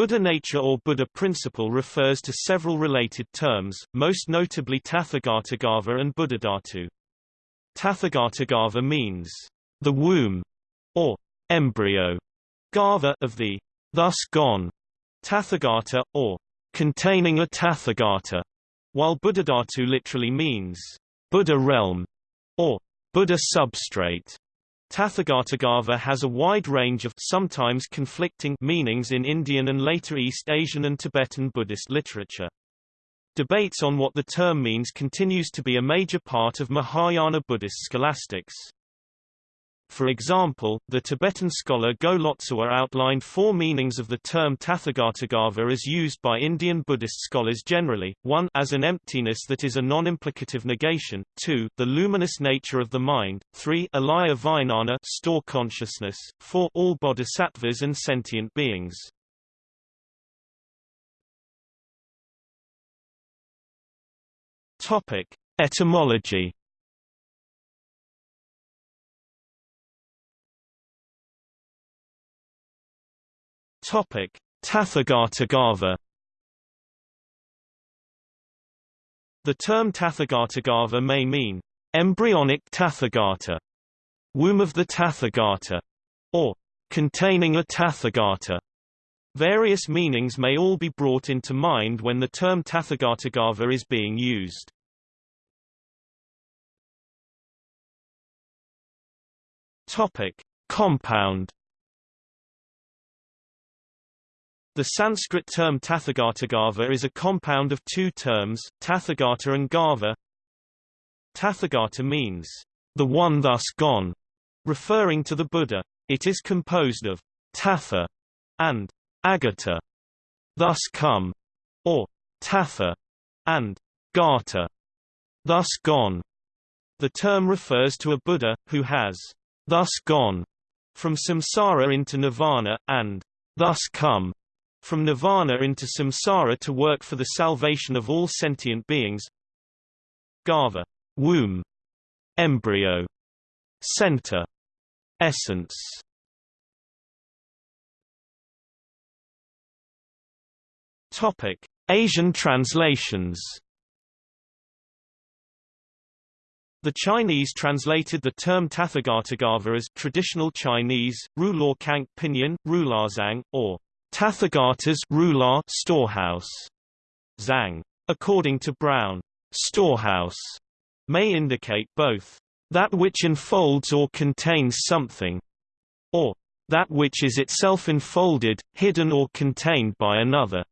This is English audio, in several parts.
Buddha nature or Buddha principle refers to several related terms, most notably Tathagatagarbha and Buddhadhatu. Tathagatagarbha means the womb or embryo garbha of the thus gone Tathagata, or containing a Tathagata, while Buddhadhatu literally means Buddha realm or Buddha substrate. Tathagatagarbha has a wide range of sometimes conflicting meanings in Indian and later East Asian and Tibetan Buddhist literature. Debates on what the term means continues to be a major part of Mahayana Buddhist scholastics. For example, the Tibetan scholar Go Lotsawa outlined four meanings of the term Tathagatagarbha as used by Indian Buddhist scholars generally, 1 as an emptiness that is a non-implicative negation, 2 the luminous nature of the mind, 3 alaya vijnana store consciousness, 4 all bodhisattvas and sentient beings. Etymology Topic: Tathagatagarbha The term Tathagatagarbha may mean embryonic Tathagata, womb of the Tathagata, or containing a Tathagata. Various meanings may all be brought into mind when the term Tathagatagarbha is being used. Topic: Compound The Sanskrit term Tathagatagarbha is a compound of two terms, Tathagata and Garbha. Tathagata means, the one thus gone, referring to the Buddha. It is composed of Tatha and Agata, thus come, or Tatha and Gata, thus gone. The term refers to a Buddha, who has thus gone from samsara into nirvana, and thus come from nirvana into samsara to work for the salvation of all sentient beings Garbha. womb embryo center essence topic asian translations The Chinese translated the term Tathagatagarbha as traditional Chinese, Ru Kang Pinyin, Rulazang, or Tathagata's rular storehouse. Zhang. According to Brown, storehouse may indicate both that which enfolds or contains something, or that which is itself enfolded, hidden or contained by another.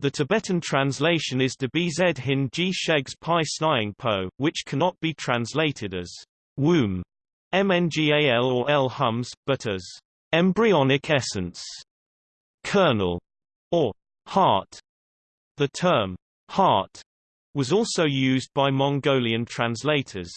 The Tibetan translation is de bz hin ji shegs pi snying po, which cannot be translated as womb, mngal or l hums, but as embryonic essence kernel, or heart. The term heart was also used by Mongolian translators.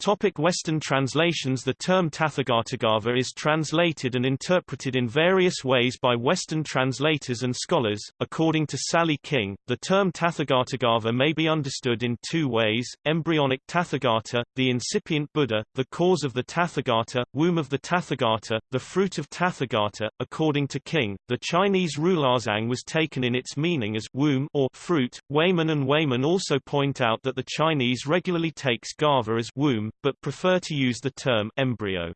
Topic Western translations The term Tathagatagarbha is translated and interpreted in various ways by Western translators and scholars. According to Sally King, the term Tathagatagarbha may be understood in two ways, embryonic Tathagata, the incipient Buddha, the cause of the Tathagata, womb of the Tathagata, the fruit of Tathagata. According to King, the Chinese Rulazang was taken in its meaning as womb or fruit. Wayman and Wayman also point out that the Chinese regularly takes Garbha as womb, but prefer to use the term embryo.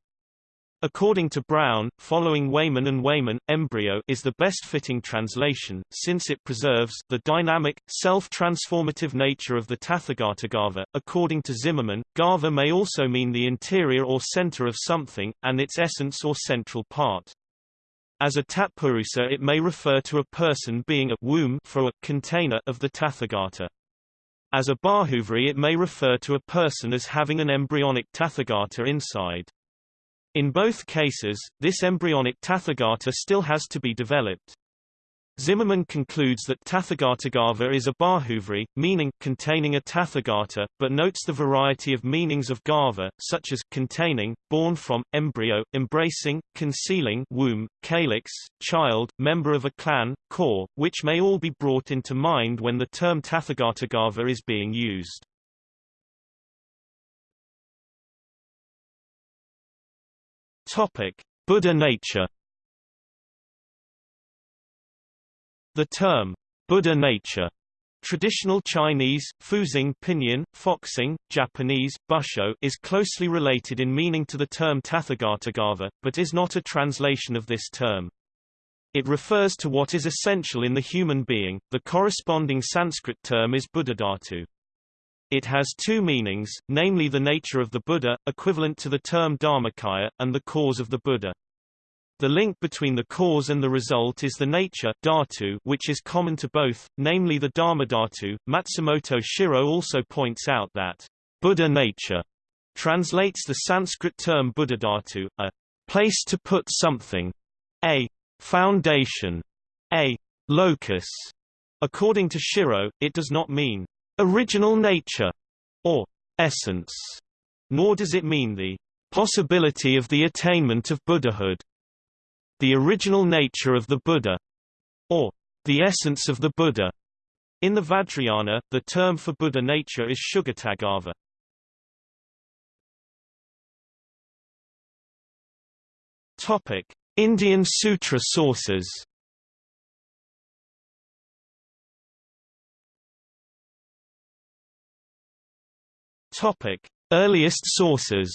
According to Brown, following Wayman and Wayman, embryo is the best fitting translation, since it preserves the dynamic, self-transformative nature of the Tathagatagarbha. According to Zimmermann, Garbha may also mean the interior or center of something, and its essence or central part. As a Tatpurusa it may refer to a person being a womb for a container of the Tathagata. As a Bahuvrihi it may refer to a person as having an embryonic Tathagata inside. In both cases, this embryonic Tathagata still has to be developed. Zimmermann concludes that Tathagatagarbha is a Bahuvrihi, meaning containing a Tathagata, but notes the variety of meanings of Garbha, such as containing, born from, embryo, embracing, concealing womb, calyx, child, member of a clan, core, which may all be brought into mind when the term Tathagatagarbha is being used. Buddha nature The term, Buddha nature, Traditional Chinese, Fuzing Pinyin, Foxing, Japanese, Busho is closely related in meaning to the term Tathagatagarbha, but is not a translation of this term. It refers to what is essential in the human being, the corresponding Sanskrit term is Buddhadhatu. It has two meanings, namely the nature of the Buddha, equivalent to the term Dharmakaya, and the cause of the Buddha. The link between the cause and the result is the nature dhatu, which is common to both, namely the dharma dhatu. Matsumoto Shiro also points out that Buddha nature translates the Sanskrit term buddhadhatu, a place to put something, a foundation, a locus. According to Shiro, it does not mean original nature or essence, nor does it mean the possibility of the attainment of Buddhahood the original nature of the Buddha, or the essence of the Buddha. In the Vajrayana, the term for Buddha nature is Sugatagarbha. Topic: Indian Sutra sources. Topic: Earliest sources.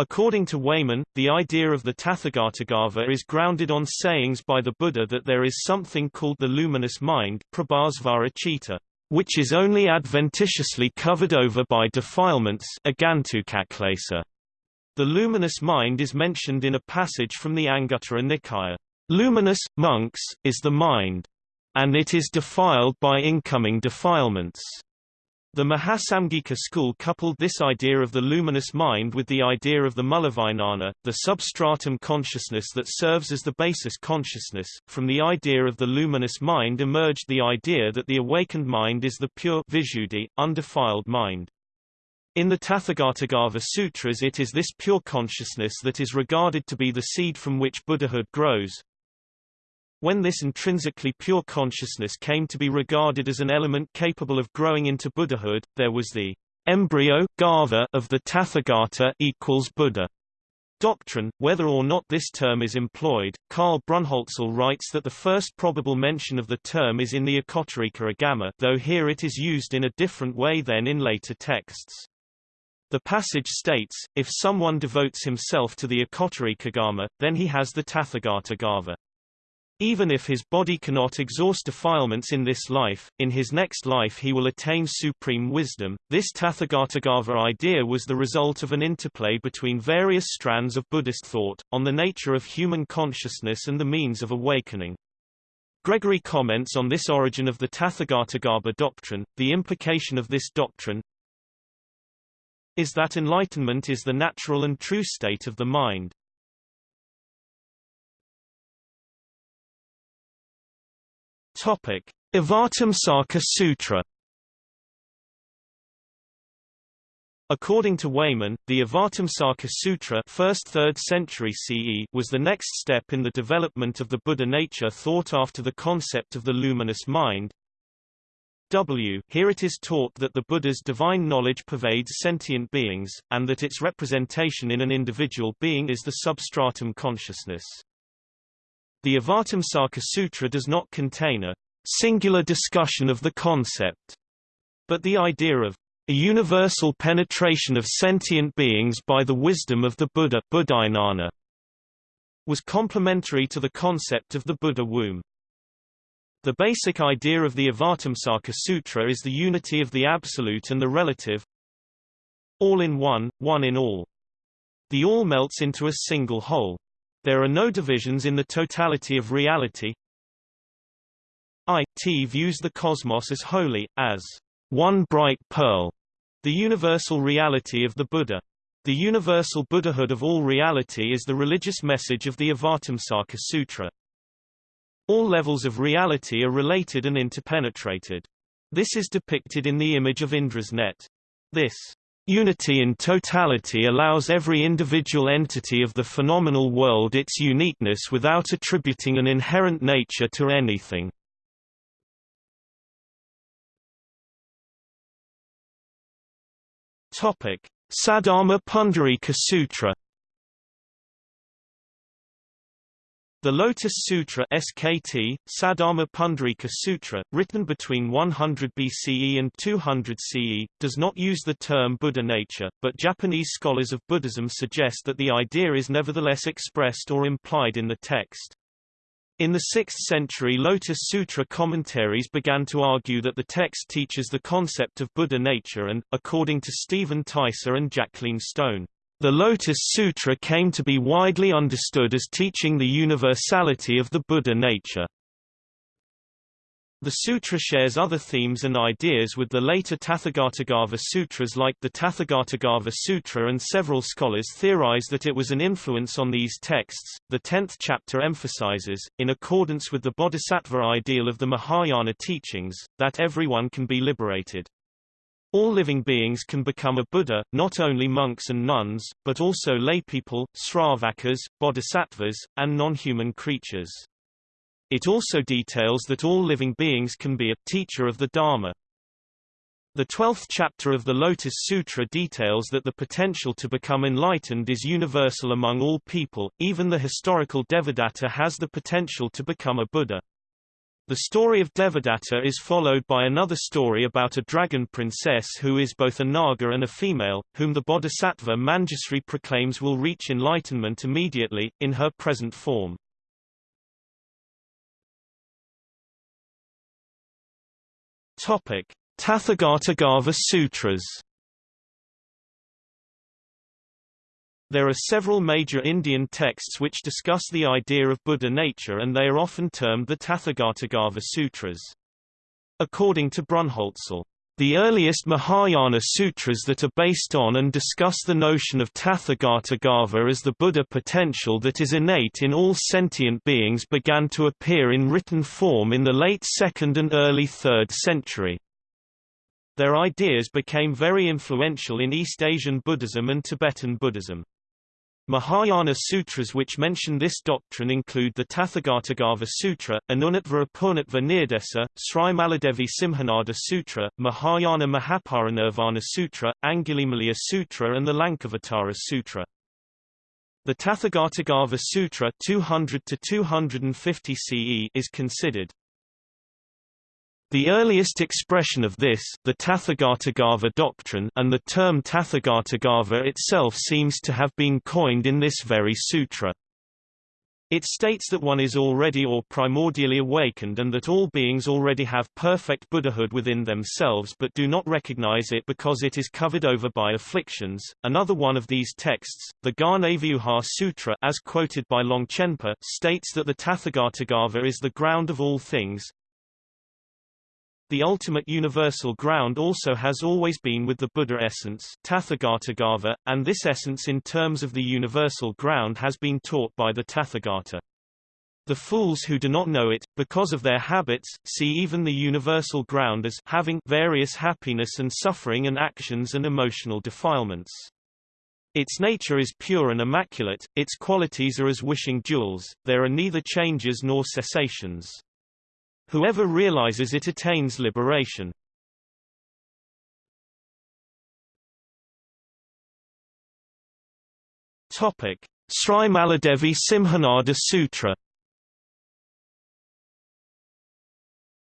According to Wayman, the idea of the Tathagatagarbha is grounded on sayings by the Buddha that there is something called the luminous mind prabhasvara which is only adventitiously covered over by defilements The luminous mind is mentioned in a passage from the Anguttara Nikaya. Luminous, monks, is the mind. And it is defiled by incoming defilements. The Mahasamgika school coupled this idea of the luminous mind with the idea of the mulavijnana, the substratum consciousness that serves as the basis consciousness. From the idea of the luminous mind emerged the idea that the awakened mind is the pure visuddhi, undefiled mind. In the Tathagatagarbha Sutras it is this pure consciousness that is regarded to be the seed from which Buddhahood grows, when this intrinsically pure consciousness came to be regarded as an element capable of growing into Buddhahood, there was the embryo garbha of the Tathagata equals Buddha doctrine. Whether or not this term is employed, Karl Brunholzl writes that the first probable mention of the term is in the Ekottarika Agama, though here it is used in a different way than in later texts. The passage states, if someone devotes himself to the Ekottarikagama, then he has the Tathagatagarbha. Even if his body cannot exhaust defilements in this life, in his next life he will attain supreme wisdom. This Tathagatagarbha idea was the result of an interplay between various strands of Buddhist thought, on the nature of human consciousness and the means of awakening. Gregory comments on this origin of the Tathagatagarbha doctrine, the implication of this doctrine is that enlightenment is the natural and true state of the mind. Topic: Avatamsaka Sutra. According to Wayman, the Avatamsaka Sutra 1st 3rd century CE was the next step in the development of the Buddha nature thought after the concept of the luminous mind. W. Here it is taught that the Buddha's divine knowledge pervades sentient beings, and that its representation in an individual being is the substratum consciousness. The Avatamsaka Sutra does not contain a singular discussion of the concept, but the idea of a universal penetration of sentient beings by the wisdom of the Buddha Buddhajnana, was complementary to the concept of the Buddha womb. The basic idea of the Avatamsaka Sutra is the unity of the absolute and the relative all in one, one in all. The all melts into a single whole. There are no divisions in the totality of reality. I.T. views the cosmos as holy, as one bright pearl, the universal reality of the Buddha. The universal Buddhahood of all reality is the religious message of the Avatamsaka Sutra. All levels of reality are related and interpenetrated. This is depicted in the image of Indra's net. This Unity in totality allows every individual entity of the phenomenal world its uniqueness without attributing an inherent nature to anything. Saddharma Pundarika Sutra The Lotus Sutra SKT, Saddharma Pundarika Sutra, written between 100 BCE and 200 CE, does not use the term Buddha nature, but Japanese scholars of Buddhism suggest that the idea is nevertheless expressed or implied in the text. In the 6th century Lotus Sutra commentaries began to argue that the text teaches the concept of Buddha nature and, according to Stephen Teiser and Jacqueline Stone, the Lotus Sutra came to be widely understood as teaching the universality of the Buddha nature. The sutra shares other themes and ideas with the later Tathagatagarbha sutras like the Tathagatagarbha Sutra and several scholars theorize that it was an influence on these texts. The 10th chapter emphasizes, in accordance with the bodhisattva ideal of the Mahayana teachings, that everyone can be liberated. All living beings can become a Buddha, not only monks and nuns, but also laypeople, sravakas, bodhisattvas, and non-human creatures. It also details that all living beings can be a teacher of the Dharma. The twelfth chapter of the Lotus Sutra details that the potential to become enlightened is universal among all people, even the historical Devadatta has the potential to become a Buddha. The story of Devadatta is followed by another story about a dragon princess who is both a Naga and a female, whom the bodhisattva Manjusri proclaims will reach enlightenment immediately, in her present form. Topic. Tathagatagarbha Sutras There are several major Indian texts which discuss the idea of Buddha nature and they are often termed the Tathagatagarbha Sutras. According to Brunholzl, the earliest Mahayana sutras that are based on and discuss the notion of Tathagatagarbha as the Buddha potential that is innate in all sentient beings began to appear in written form in the late 2nd and early 3rd century. Their ideas became very influential in East Asian Buddhism and Tibetan Buddhism. Mahayana sutras which mention this doctrine include the Tathagatagarbha Sutra, Anunnatva Apurnatva Nirdesa, Srimaladevi Simhanada Sutra, Mahayana Mahaparinirvana Sutra, Angulimala Sutra and the Lankavatara Sutra. The Tathagatagarbha Sutra 200 250 CE is considered the earliest expression of this, the Tathagatagarbha doctrine and the term Tathagatagarbha itself seems to have been coined in this very sutra. It states that one is already or primordially awakened and that all beings already have perfect Buddhahood within themselves but do not recognize it because it is covered over by afflictions. Another one of these texts, the Ghanavyuha Sutra as quoted by Longchenpa, states that the Tathagatagarbha is the ground of all things, the ultimate universal ground also has always been with the Buddha essence Tathagatagarbha, and this essence in terms of the universal ground has been taught by the Tathagata. The fools who do not know it, because of their habits, see even the universal ground as having various happiness and suffering and actions and emotional defilements. Its nature is pure and immaculate, its qualities are as wishing jewels, there are neither changes nor cessations. Whoever realizes it attains liberation. Topic: Srimaladevi Simhanada Sutra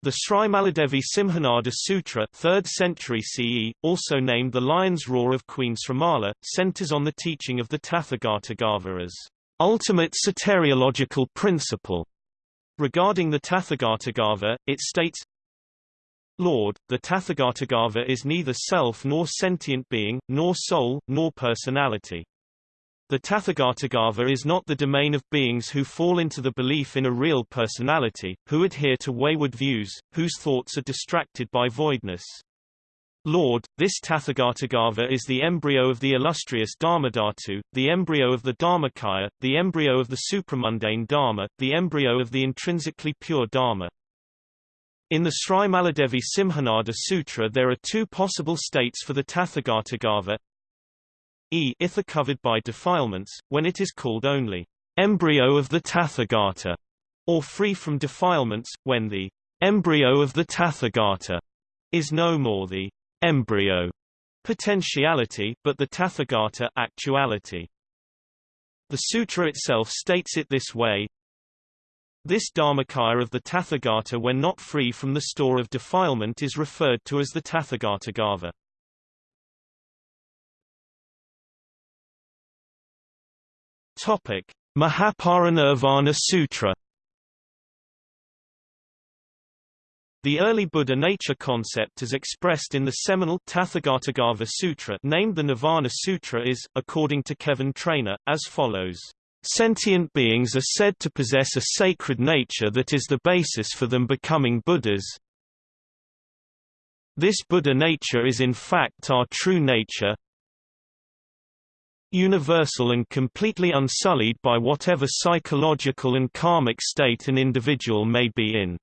The Srimaladevi Simhanada Sutra 3rd century CE, also named the Lion's Roar of Queen Srimala, centers on the teaching of the Tathagatagarbha as ultimate soteriological principle Regarding the Tathagatagarbha, it states, Lord, the Tathagatagarbha is neither self nor sentient being, nor soul, nor personality. The Tathagatagarbha is not the domain of beings who fall into the belief in a real personality, who adhere to wayward views, whose thoughts are distracted by voidness. Lord, this Tathagatagarbha is the embryo of the illustrious Dharmadhatu, the embryo of the Dharmakaya, the embryo of the supramundane Dharma, the embryo of the intrinsically pure Dharma. In the Srimaladevi Simhanada Sutra there are two possible states for the Tathagatagarbha. E ither covered by defilements, when it is called only embryo of the Tathagata, or free from defilements, when the embryo of the Tathagata is no more the embryo potentiality, but the Tathagata actuality. The sutra itself states it this way. This Dharmakaya of the Tathagata when not free from the store of defilement is referred to as the Tathagatagarbha. Topic: Mahaparinirvana Sutra The early Buddha nature concept as expressed in the seminal Tathagatagarbha Sutra named the Nirvana Sutra is, according to Kevin Trainor, as follows. Sentient beings are said to possess a sacred nature that is the basis for them becoming Buddhas. This Buddha nature is in fact our true nature, universal and completely unsullied by whatever psychological and karmic state an individual may be in.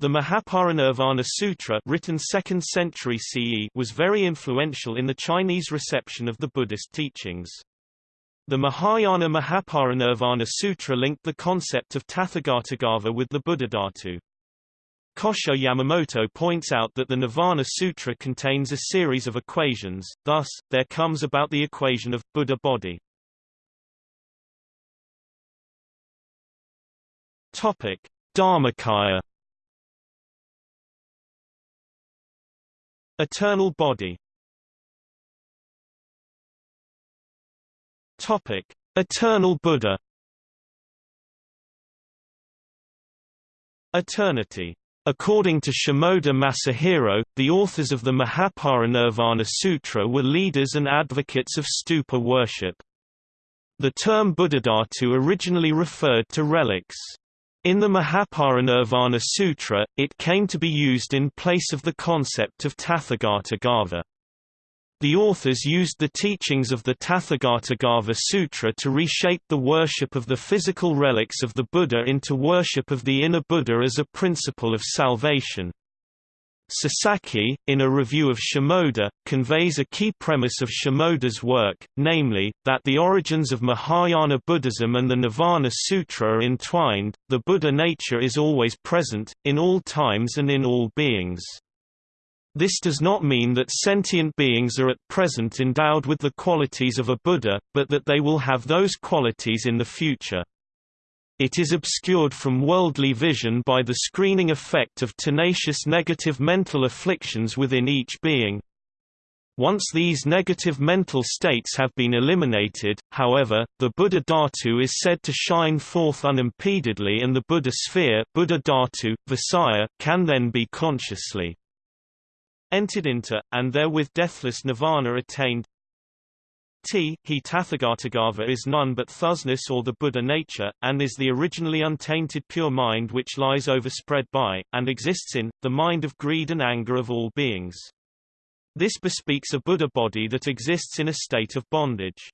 The Mahaparinirvana Sutra written 2nd century CE was very influential in the Chinese reception of the Buddhist teachings. The Mahayana Mahaparinirvana Sutra linked the concept of Tathagatagarbha with the Buddhadhatu. Kosho Yamamoto points out that the Nirvana Sutra contains a series of equations, thus, there comes about the equation of Buddha body. Dharmakaya Eternal body Topic: Eternal Buddha Eternity According to Shimoda Masahiro, the authors of the Mahaparinirvana Sutra were leaders and advocates of stupa worship. The term Buddhadhatu originally referred to relics. In the Mahaparinirvana Sutra, it came to be used in place of the concept of Tathagatagarbha. The authors used the teachings of the Tathagatagarbha Sutra to reshape the worship of the physical relics of the Buddha into worship of the inner Buddha as a principle of salvation. Sasaki, in a review of Shimoda, conveys a key premise of Shimoda's work, namely, that the origins of Mahayana Buddhism and the Nirvana Sutra are entwined, the Buddha nature is always present, in all times and in all beings. This does not mean that sentient beings are at present endowed with the qualities of a Buddha, but that they will have those qualities in the future. It is obscured from worldly vision by the screening effect of tenacious negative mental afflictions within each being. Once these negative mental states have been eliminated, however, the Buddha Dhatu is said to shine forth unimpededly and the Buddha sphere Buddha Dhatu, Visaya, can then be consciously entered into, and therewith deathless nirvana attained. T he Tathagatagarbha is none but thusness or the Buddha nature, and is the originally untainted pure mind which lies overspread by, and exists in, the mind of greed and anger of all beings. This bespeaks a Buddha body that exists in a state of bondage.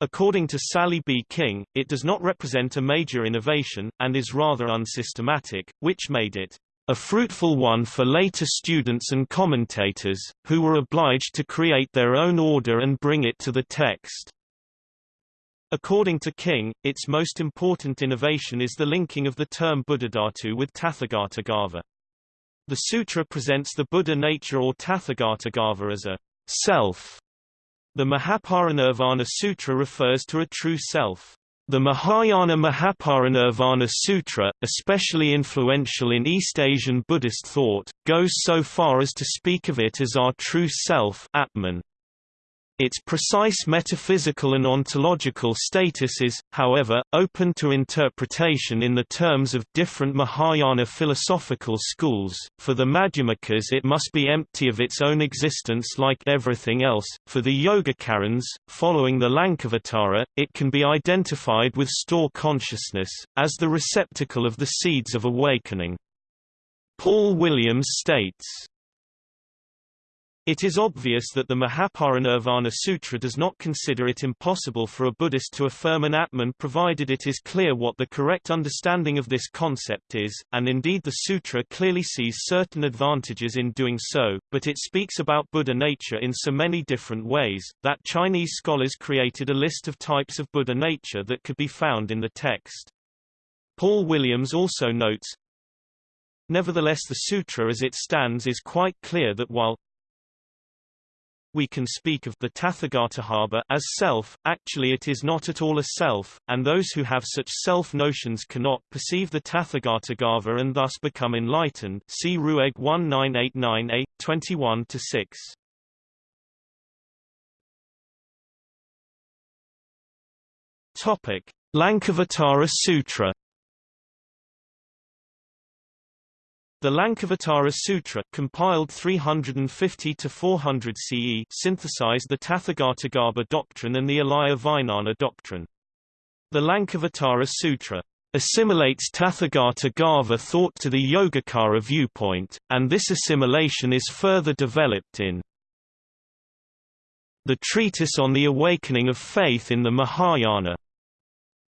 According to Sally B. King, it does not represent a major innovation, and is rather unsystematic, which made it a fruitful one for later students and commentators, who were obliged to create their own order and bring it to the text. According to King, its most important innovation is the linking of the term Buddhadhatu with Tathagatagarbha. The sutra presents the Buddha nature or Tathagatagarbha as a self. The Mahaparinirvana Sutra refers to a true self. The Mahayana Mahaparinirvana Sutra, especially influential in East Asian Buddhist thought, goes so far as to speak of it as our true self Atman. Its precise metaphysical and ontological status is, however, open to interpretation in the terms of different Mahayana philosophical schools. For the Madhyamikas, it must be empty of its own existence like everything else. For the Yogacarans, following the Lankavatara, it can be identified with store consciousness, as the receptacle of the seeds of awakening. Paul Williams states, it is obvious that the Mahaparinirvana Sutra does not consider it impossible for a Buddhist to affirm an Atman provided it is clear what the correct understanding of this concept is, and indeed the sutra clearly sees certain advantages in doing so, but it speaks about Buddha nature in so many different ways, that Chinese scholars created a list of types of Buddha nature that could be found in the text. Paul Williams also notes, Nevertheless the sutra as it stands is quite clear that while we can speak of the Tathagatagarbha as self, actually it is not at all a self, and those who have such self-notions cannot perceive the Tathagatagarbha and thus become enlightened see Ruegg 1989a, 21-6. Topic: Lankavatara Sutra The Lankavatara Sutra compiled 350 to 400 CE synthesized the Tathagatagarbha doctrine and the Alaya Vijnana doctrine. The Lankavatara Sutra assimilates Tathagatagarbha thought to the Yogacara viewpoint, and this assimilation is further developed in the Treatise on the Awakening of Faith in the Mahayana.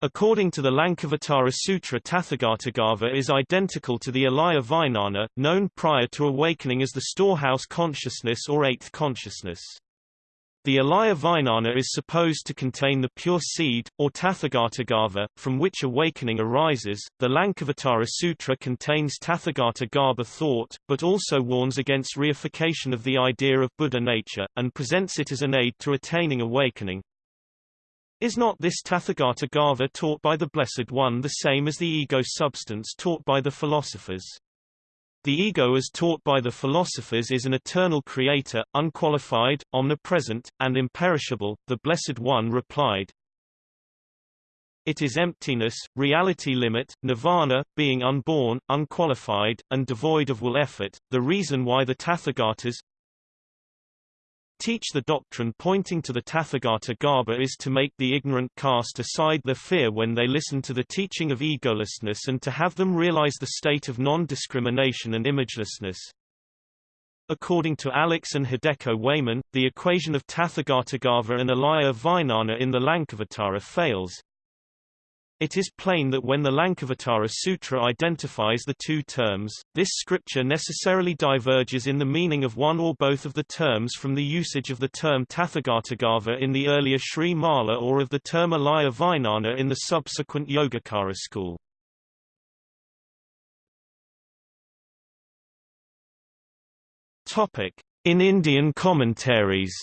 According to the Lankavatara Sutra Tathagatagarbha is identical to the Alaya Vijnana, known prior to awakening as the storehouse consciousness or eighth consciousness. The Alaya Vijnana is supposed to contain the pure seed, or Tathagatagarbha, from which awakening arises. The Lankavatara Sutra contains Tathagatagarbha thought, but also warns against reification of the idea of Buddha nature, and presents it as an aid to attaining awakening. Is not this Tathagatagarbha taught by the Blessed One the same as the ego substance taught by the philosophers? The ego as taught by the philosophers is an eternal creator, unqualified, omnipresent, and imperishable. The Blessed One replied, It is emptiness, reality limit, nirvana, being unborn, unqualified, and devoid of will effort, the reason why the Tathagatas, teach the doctrine pointing to the Tathagatagarbha is to make the ignorant cast aside their fear when they listen to the teaching of egolessness and to have them realize the state of non-discrimination and imagelessness. According to Alex and Hideko Wayman, the equation of Tathagatagarbha and Alaya Vijnana in the Lankavatara fails, it is plain that when the Lankavatara Sutra identifies the two terms, this scripture necessarily diverges in the meaning of one or both of the terms from the usage of the term Tathagatagarbha in the earlier Sri Mala or of the term Alaya Vijnana in the subsequent Yogacara school. In Indian commentaries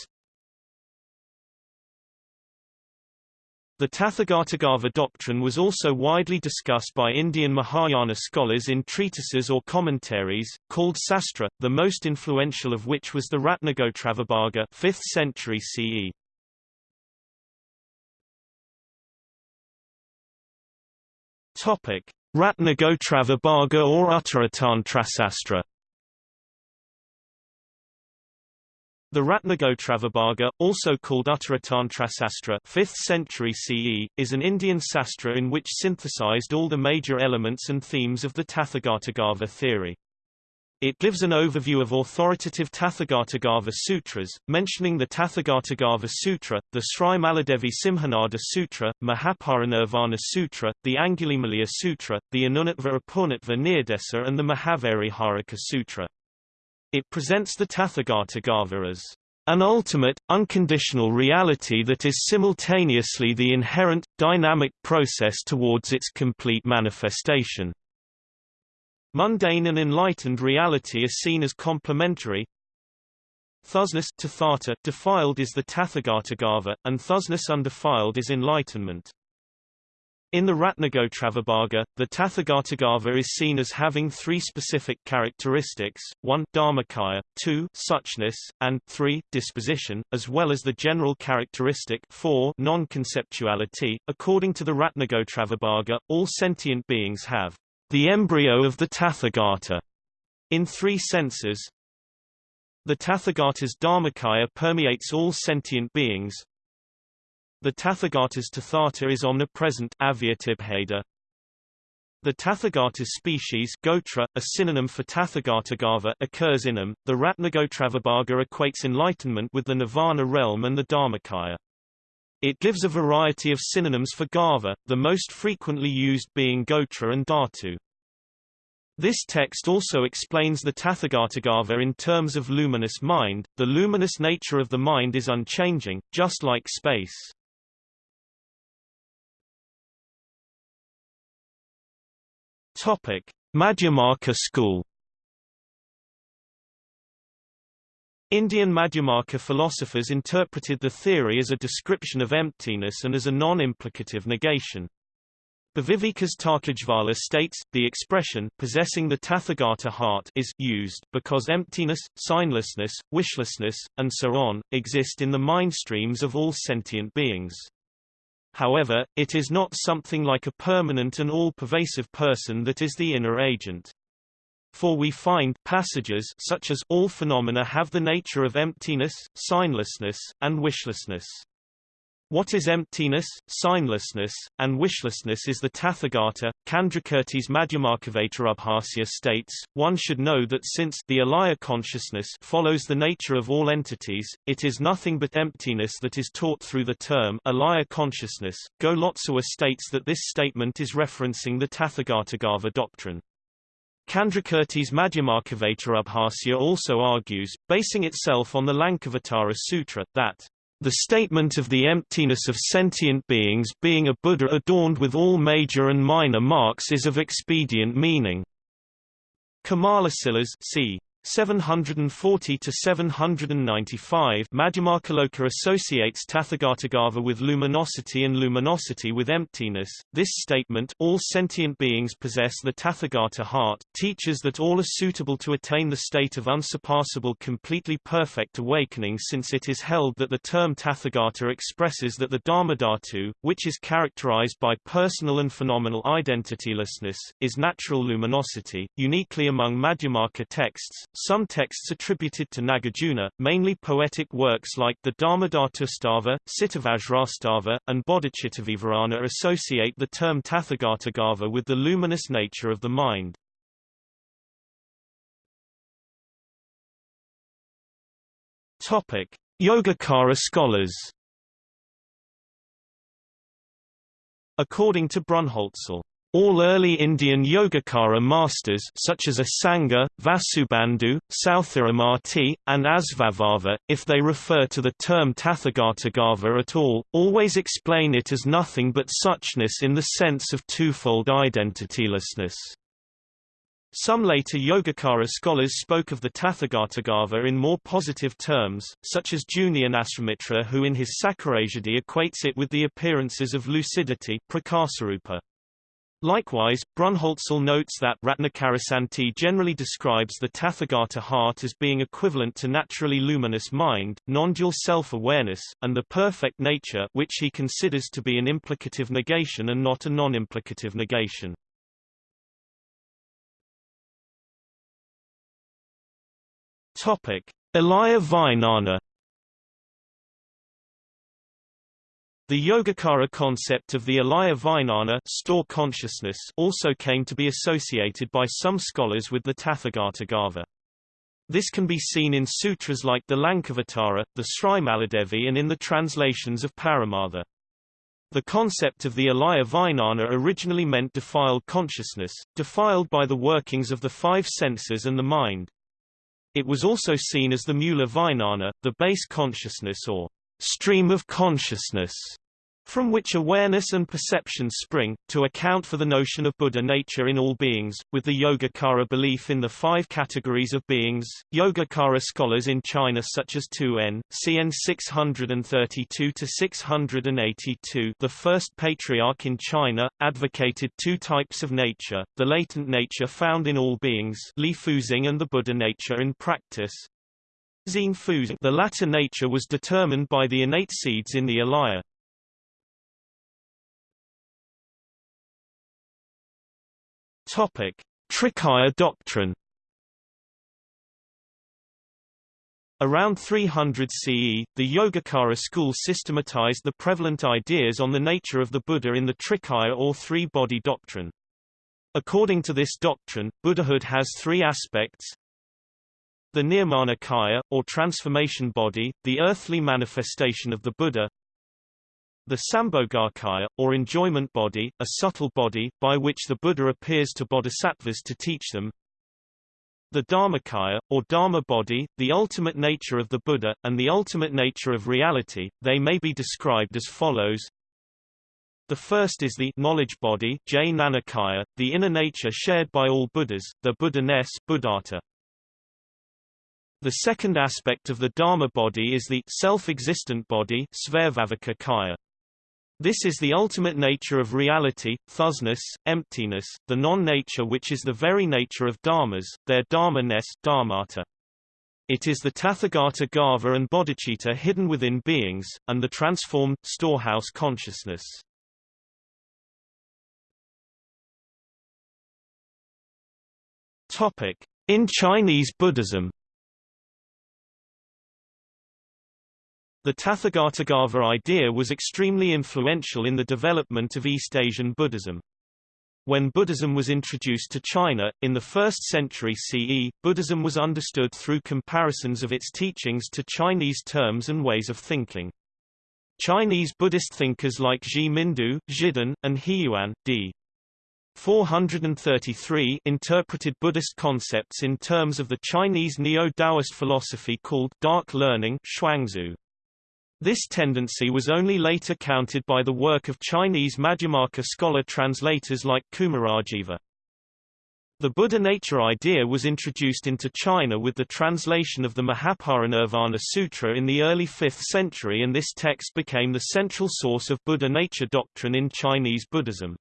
The Tathagatagarbha doctrine was also widely discussed by Indian Mahayana scholars in treatises or commentaries, called sastra, the most influential of which was the Ratnagotravibhaga 5th century CE. Ratnagotravibhaga or Uttaratantrasastra The Ratnagotravibhaga, also called Uttaratantrasastra 5th century CE, is an Indian sastra in which synthesized all the major elements and themes of the Tathagatagarbha theory. It gives an overview of authoritative Tathagatagarbha sutras, mentioning the Tathagatagarbha Sutra, the Sri Maladevi Simhanada Sutra, Mahaparinirvana Sutra, the Angulimalaya Sutra, the Anunnatva Apurnatva Nirdesa and the Mahavariharika Sutra. It presents the Tathagatagarbha as an ultimate, unconditional reality that is simultaneously the inherent, dynamic process towards its complete manifestation. Mundane and enlightened reality are seen as complementary. Thusness tathata defiled is the Tathagatagarbha, and thusness undefiled is enlightenment. In the Ratnagotravibhaga, the Tathagatagarbha is seen as having three specific characteristics, 1 dharmakaya, 2 suchness, and 3 disposition, as well as the general characteristic 4 non-conceptuality. According to the Ratnagotravibhaga, all sentient beings have the embryo of the Tathagata in three senses. The Tathagata's dharmakaya permeates all sentient beings, the Tathagata's Tathata is omnipresent The Tathagata's species Gotra, a synonym for Tathagatagarbha occurs in them. The Ratnagotravibhaga equates enlightenment with the Nirvana realm and the Dharmakaya. It gives a variety of synonyms for Gava, the most frequently used being Gotra and Dhatu. This text also explains the Tathagatagarbha in terms of luminous mind. The luminous nature of the mind is unchanging, just like space. Topic: Madhyamaka School Indian Madhyamaka philosophers interpreted the theory as a description of emptiness and as a non-implicative negation. Bhavivekas Tarkajvala states, the expression possessing the Tathagata heart is used because emptiness, signlessness, wishlessness, and so on, exist in the mind streams of all sentient beings. However, it is not something like a permanent and all-pervasive person that is the inner agent. For we find passages such as all phenomena have the nature of emptiness, signlessness, and wishlessness. What is emptiness, signlessness, and wishlessness is the Tathagata. Candrakirti's Madhyamakavatarabhasya states, one should know that since the alaya consciousness follows the nature of all entities, it is nothing but emptiness that is taught through the term alaya consciousness. Go Lotsawa states that this statement is referencing the Tathagatagarbha doctrine. Candrakirti's Madhyamakavatarabhasya also argues, basing itself on the Lankavatara Sutra, that the statement of the emptiness of sentient beings being a Buddha adorned with all major and minor marks is of expedient meaning. Kamalasilas c. 740 to 795 Madhyamakaloka associates Tathagatagarbha with luminosity and luminosity with emptiness. This statement all sentient beings possess the Tathagata heart teaches that all are suitable to attain the state of unsurpassable completely perfect awakening since it is held that the term Tathagata expresses that the Dharmadhatu, which is characterized by personal and phenomenal identitylessness, is natural luminosity, uniquely among Madhyamaka texts, some texts attributed to Nagarjuna, mainly poetic works like the Dharmadhatustava, Cittavajrastava, and Bodhicittavivarana associate the term Tathagatagarbha with the luminous nature of the mind. Topic: Yogacara scholars. According to Brunholzl, all early Indian Yogacara masters such as Asanga, Vasubandhu, Sthiramati, and Asvabhava, if they refer to the term Tathagatagarbha at all, always explain it as nothing but suchness in the sense of twofold identitylessness. Some later Yogacara scholars spoke of the Tathagatagarbha in more positive terms, such as Jnanasrimitra who in his Sakarasiddhi equates it with the appearances of lucidity prakasarupa. Likewise, Brunholzl notes that Ratnakarasanti generally describes the Tathagata heart as being equivalent to naturally luminous mind, non-dual self-awareness, and the perfect nature which he considers to be an implicative negation and not a non-implicative negation. Topic: Alaya Vijnana The Yogacara concept of the Alaya Vijnana store consciousness also came to be associated by some scholars with the Tathagatagarbha. This can be seen in sutras like the Lankavatara, the Srimaladevi and in the translations of Paramartha. The concept of the Alaya Vijnana originally meant defiled consciousness, defiled by the workings of the five senses and the mind. It was also seen as the Mula Vijnana, the base consciousness or stream of consciousness from which awareness and perception spring, to account for the notion of Buddha nature in all beings, with the Yogacara belief in the five categories of beings. Yogacara scholars in China such as Tu N, CN 632-682 the first patriarch in China, advocated two types of nature, the latent nature found in all beings Li Fuzing and the Buddha nature in practice, the latter nature was determined by the innate seeds in the alaya. Topic: Trikaya doctrine. Around 300 CE, the Yogacara school systematized the prevalent ideas on the nature of the Buddha in the Trikaya or three-body doctrine. According to this doctrine, Buddhahood has three aspects. The Nirmanakaya, or transformation body, the earthly manifestation of the Buddha. The Sambhogakaya, or enjoyment body, a subtle body, by which the Buddha appears to bodhisattvas to teach them. The Dharmakaya, or Dharma body, the ultimate nature of the Buddha, and the ultimate nature of reality, they may be described as follows. The first is the knowledge body Jnanakaya, the inner nature shared by all Buddhas, the Buddha-ness Buddhata. The second aspect of the Dharma body is the self-existent body kaya. This is the ultimate nature of reality, thusness, emptiness, the non-nature which is the very nature of dharmas, their dharma-ness dharmata. It is the Tathagata Garbha and bodhicitta hidden within beings, and the transformed, storehouse consciousness. In Chinese Buddhism The Tathagatagarbha idea was extremely influential in the development of East Asian Buddhism. When Buddhism was introduced to China, in the 1st century CE, Buddhism was understood through comparisons of its teachings to Chinese terms and ways of thinking. Chinese Buddhist thinkers like Zhi Mindu, Zhi Dun, and Huiyuan, d. 433 interpreted Buddhist concepts in terms of the Chinese Neo-Taoist philosophy called dark learning Shuangzi. This tendency was only later countered by the work of Chinese Madhyamaka scholar translators like Kumarajiva. The Buddha nature idea was introduced into China with the translation of the Mahaparinirvana Sutra in the early 5th century and this text became the central source of Buddha nature doctrine in Chinese Buddhism.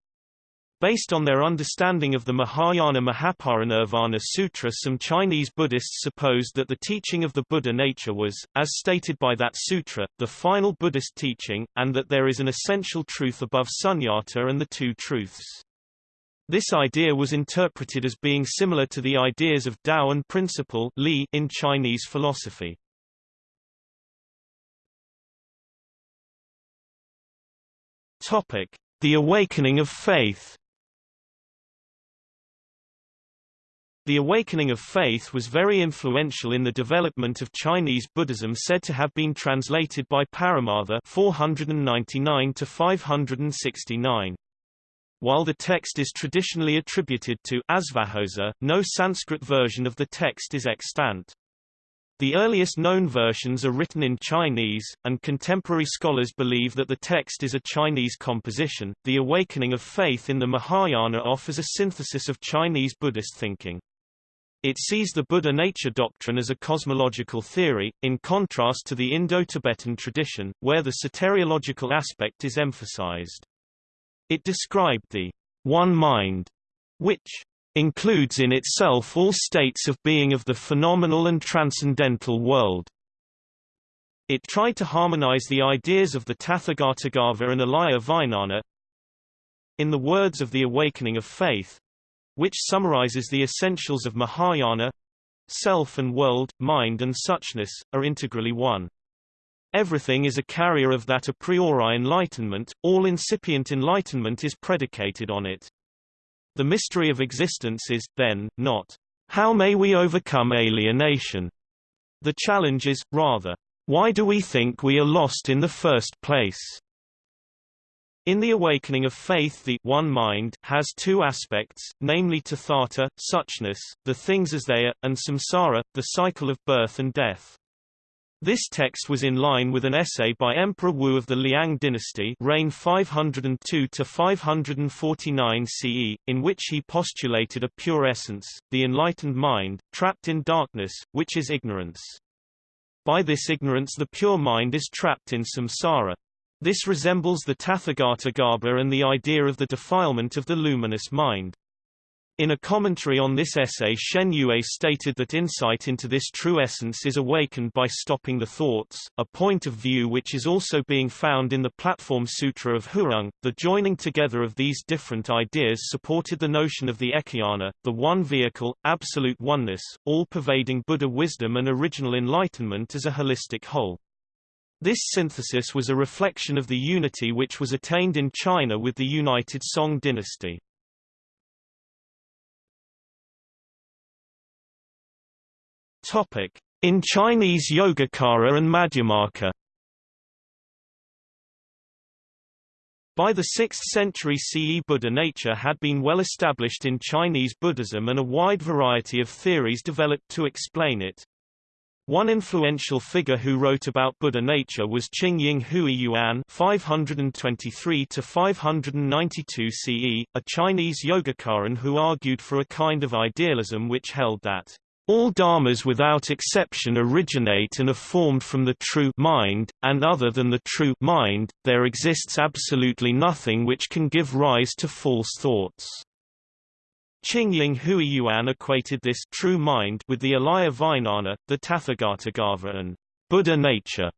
Based on their understanding of the Mahayana Mahaparinirvana Sutra some Chinese Buddhists supposed that the teaching of the Buddha nature was, as stated by that sutra, the final Buddhist teaching, and that there is an essential truth above sunyata and the two truths. This idea was interpreted as being similar to the ideas of Tao and principle Li in Chinese philosophy. The awakening of faith. The awakening of faith was very influential in the development of Chinese Buddhism said to have been translated by Paramartha 499 to 569. While the text is traditionally attributed to Asvaghosa, no Sanskrit version of the text is extant. The earliest known versions are written in Chinese, and contemporary scholars believe that the text is a Chinese composition. The awakening of faith in the Mahayana offers a synthesis of Chinese Buddhist thinking. It sees the Buddha nature doctrine as a cosmological theory, in contrast to the Indo-Tibetan tradition, where the soteriological aspect is emphasized. It described the one mind, which includes in itself all states of being of the phenomenal and transcendental world. It tried to harmonize the ideas of the Tathagatagarbha and Alaya Vijnana. In the words of the Awakening of Faith, which summarizes the essentials of Mahayana self and world, mind and suchness, are integrally one. Everything is a carrier of that a priori enlightenment, all incipient enlightenment is predicated on it. The mystery of existence is, then, not, how may we overcome alienation? The challenge is, rather, why do we think we are lost in the first place? In the awakening of faith the one mind has two aspects, namely tathata, suchness, the things as they are, and samsara, the cycle of birth and death. This text was in line with an essay by Emperor Wu of the Liang dynasty reign 502–549 CE, in which he postulated a pure essence, the enlightened mind, trapped in darkness, which is ignorance. By this ignorance the pure mind is trapped in samsara. This resembles the Tathagatagarbha and the idea of the defilement of the luminous mind. In a commentary on this essay Shen Yue stated that insight into this true essence is awakened by stopping the thoughts, a point of view which is also being found in the Platform Sutra of Huineng. The joining together of these different ideas supported the notion of the Ekayana, the one vehicle, absolute oneness, all-pervading Buddha wisdom and original enlightenment as a holistic whole. This synthesis was a reflection of the unity which was attained in China with the United Song dynasty. In Chinese Yogacara and Madhyamaka. By the 6th century CE Buddha nature had been well established in Chinese Buddhism and a wide variety of theories developed to explain it. One influential figure who wrote about Buddha nature was Qing Ying Hui Yuan 523-592 CE, a Chinese Yogacaran who argued for a kind of idealism which held that All dharmas without exception originate and are formed from the true mind, and other than the true mind, there exists absolutely nothing which can give rise to false thoughts. Qingying Huiyuan equated this true mind with the Alaya Vijnana, the Tathagatagarbha and Buddha nature,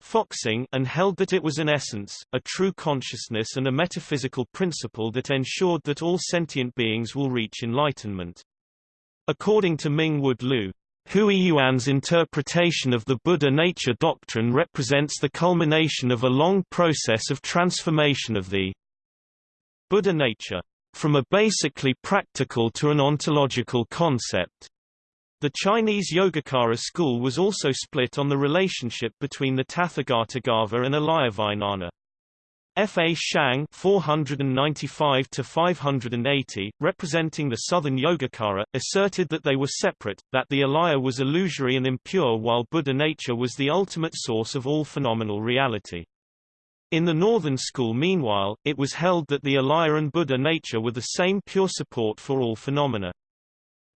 Foxing, and held that it was an essence, a true consciousness and a metaphysical principle that ensured that all sentient beings will reach enlightenment. According to Ming-Wood Liu, Hui Yuan's interpretation of the Buddha nature doctrine represents the culmination of a long process of transformation of the Buddha nature from a basically practical to an ontological concept. The Chinese Yogacara school was also split on the relationship between the Tathagatagarbha and Alayavijnana. Fashang 495–580, representing the southern Yogacara, asserted that they were separate, that the alaya was illusory and impure while Buddha nature was the ultimate source of all phenomenal reality. In the northern school meanwhile, it was held that the alaya and Buddha nature were the same pure support for all phenomena.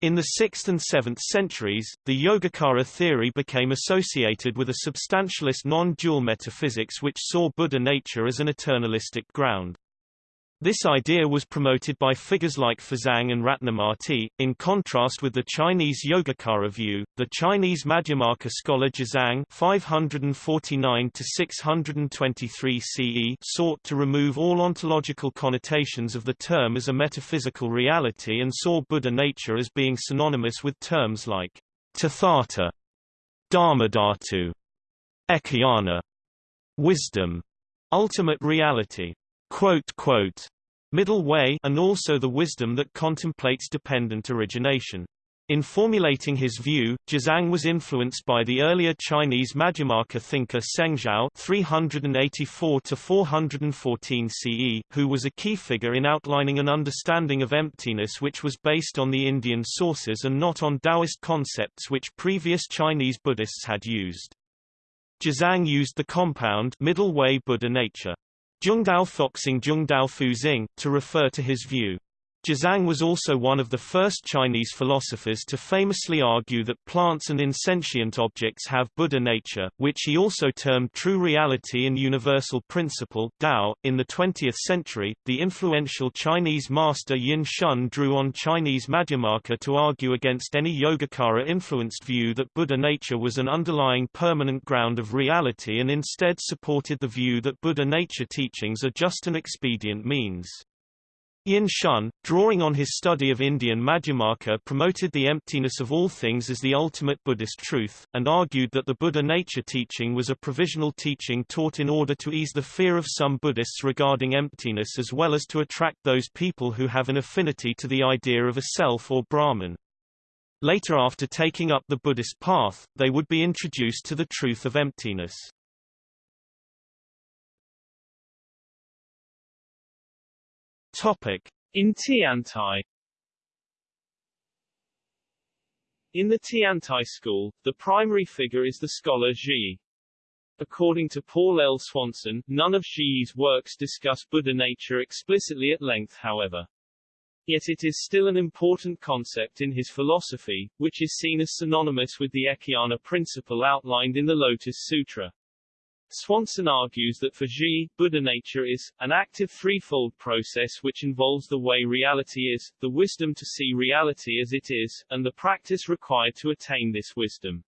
In the 6th and 7th centuries, the Yogacara theory became associated with a substantialist non-dual metaphysics which saw Buddha nature as an eternalistic ground. This idea was promoted by figures like Fazang and Ratnamati. In contrast with the Chinese Yogacara view, the Chinese Madhyamaka scholar Jizang (549–623 CE) sought to remove all ontological connotations of the term as a metaphysical reality and saw Buddha nature as being synonymous with terms like Tathata, Dharmadhatu, Ekayana, wisdom, ultimate reality. Quote, quote, middle way and also the wisdom that contemplates dependent origination. In formulating his view, Jizang was influenced by the earlier Chinese Madhyamaka thinker Zhao (384–414 CE), who was a key figure in outlining an understanding of emptiness which was based on the Indian sources and not on Taoist concepts which previous Chinese Buddhists had used. Jizang used the compound middle way Buddha nature. Zhongdao Foxing Zhongdao Fuzing, to refer to his view. Jizang was also one of the first Chinese philosophers to famously argue that plants and insentient objects have Buddha nature, which he also termed true reality and universal principle Dao. .In the 20th century, the influential Chinese master Yin Shun drew on Chinese Madhyamaka to argue against any Yogacara-influenced view that Buddha nature was an underlying permanent ground of reality and instead supported the view that Buddha nature teachings are just an expedient means. Yin Shun, drawing on his study of Indian Madhyamaka promoted the emptiness of all things as the ultimate Buddhist truth, and argued that the Buddha nature teaching was a provisional teaching taught in order to ease the fear of some Buddhists regarding emptiness as well as to attract those people who have an affinity to the idea of a self or Brahman. Later after taking up the Buddhist path, they would be introduced to the truth of emptiness. Topic. In Tiantai In the Tiantai school, the primary figure is the scholar Zhi. According to Paul L. Swanson, none of Zhi's works discuss Buddha nature explicitly at length however. Yet it is still an important concept in his philosophy, which is seen as synonymous with the Ekayana principle outlined in the Lotus Sutra. Swanson argues that for Zhi, Buddha nature is, an active threefold process which involves the way reality is, the wisdom to see reality as it is, and the practice required to attain this wisdom.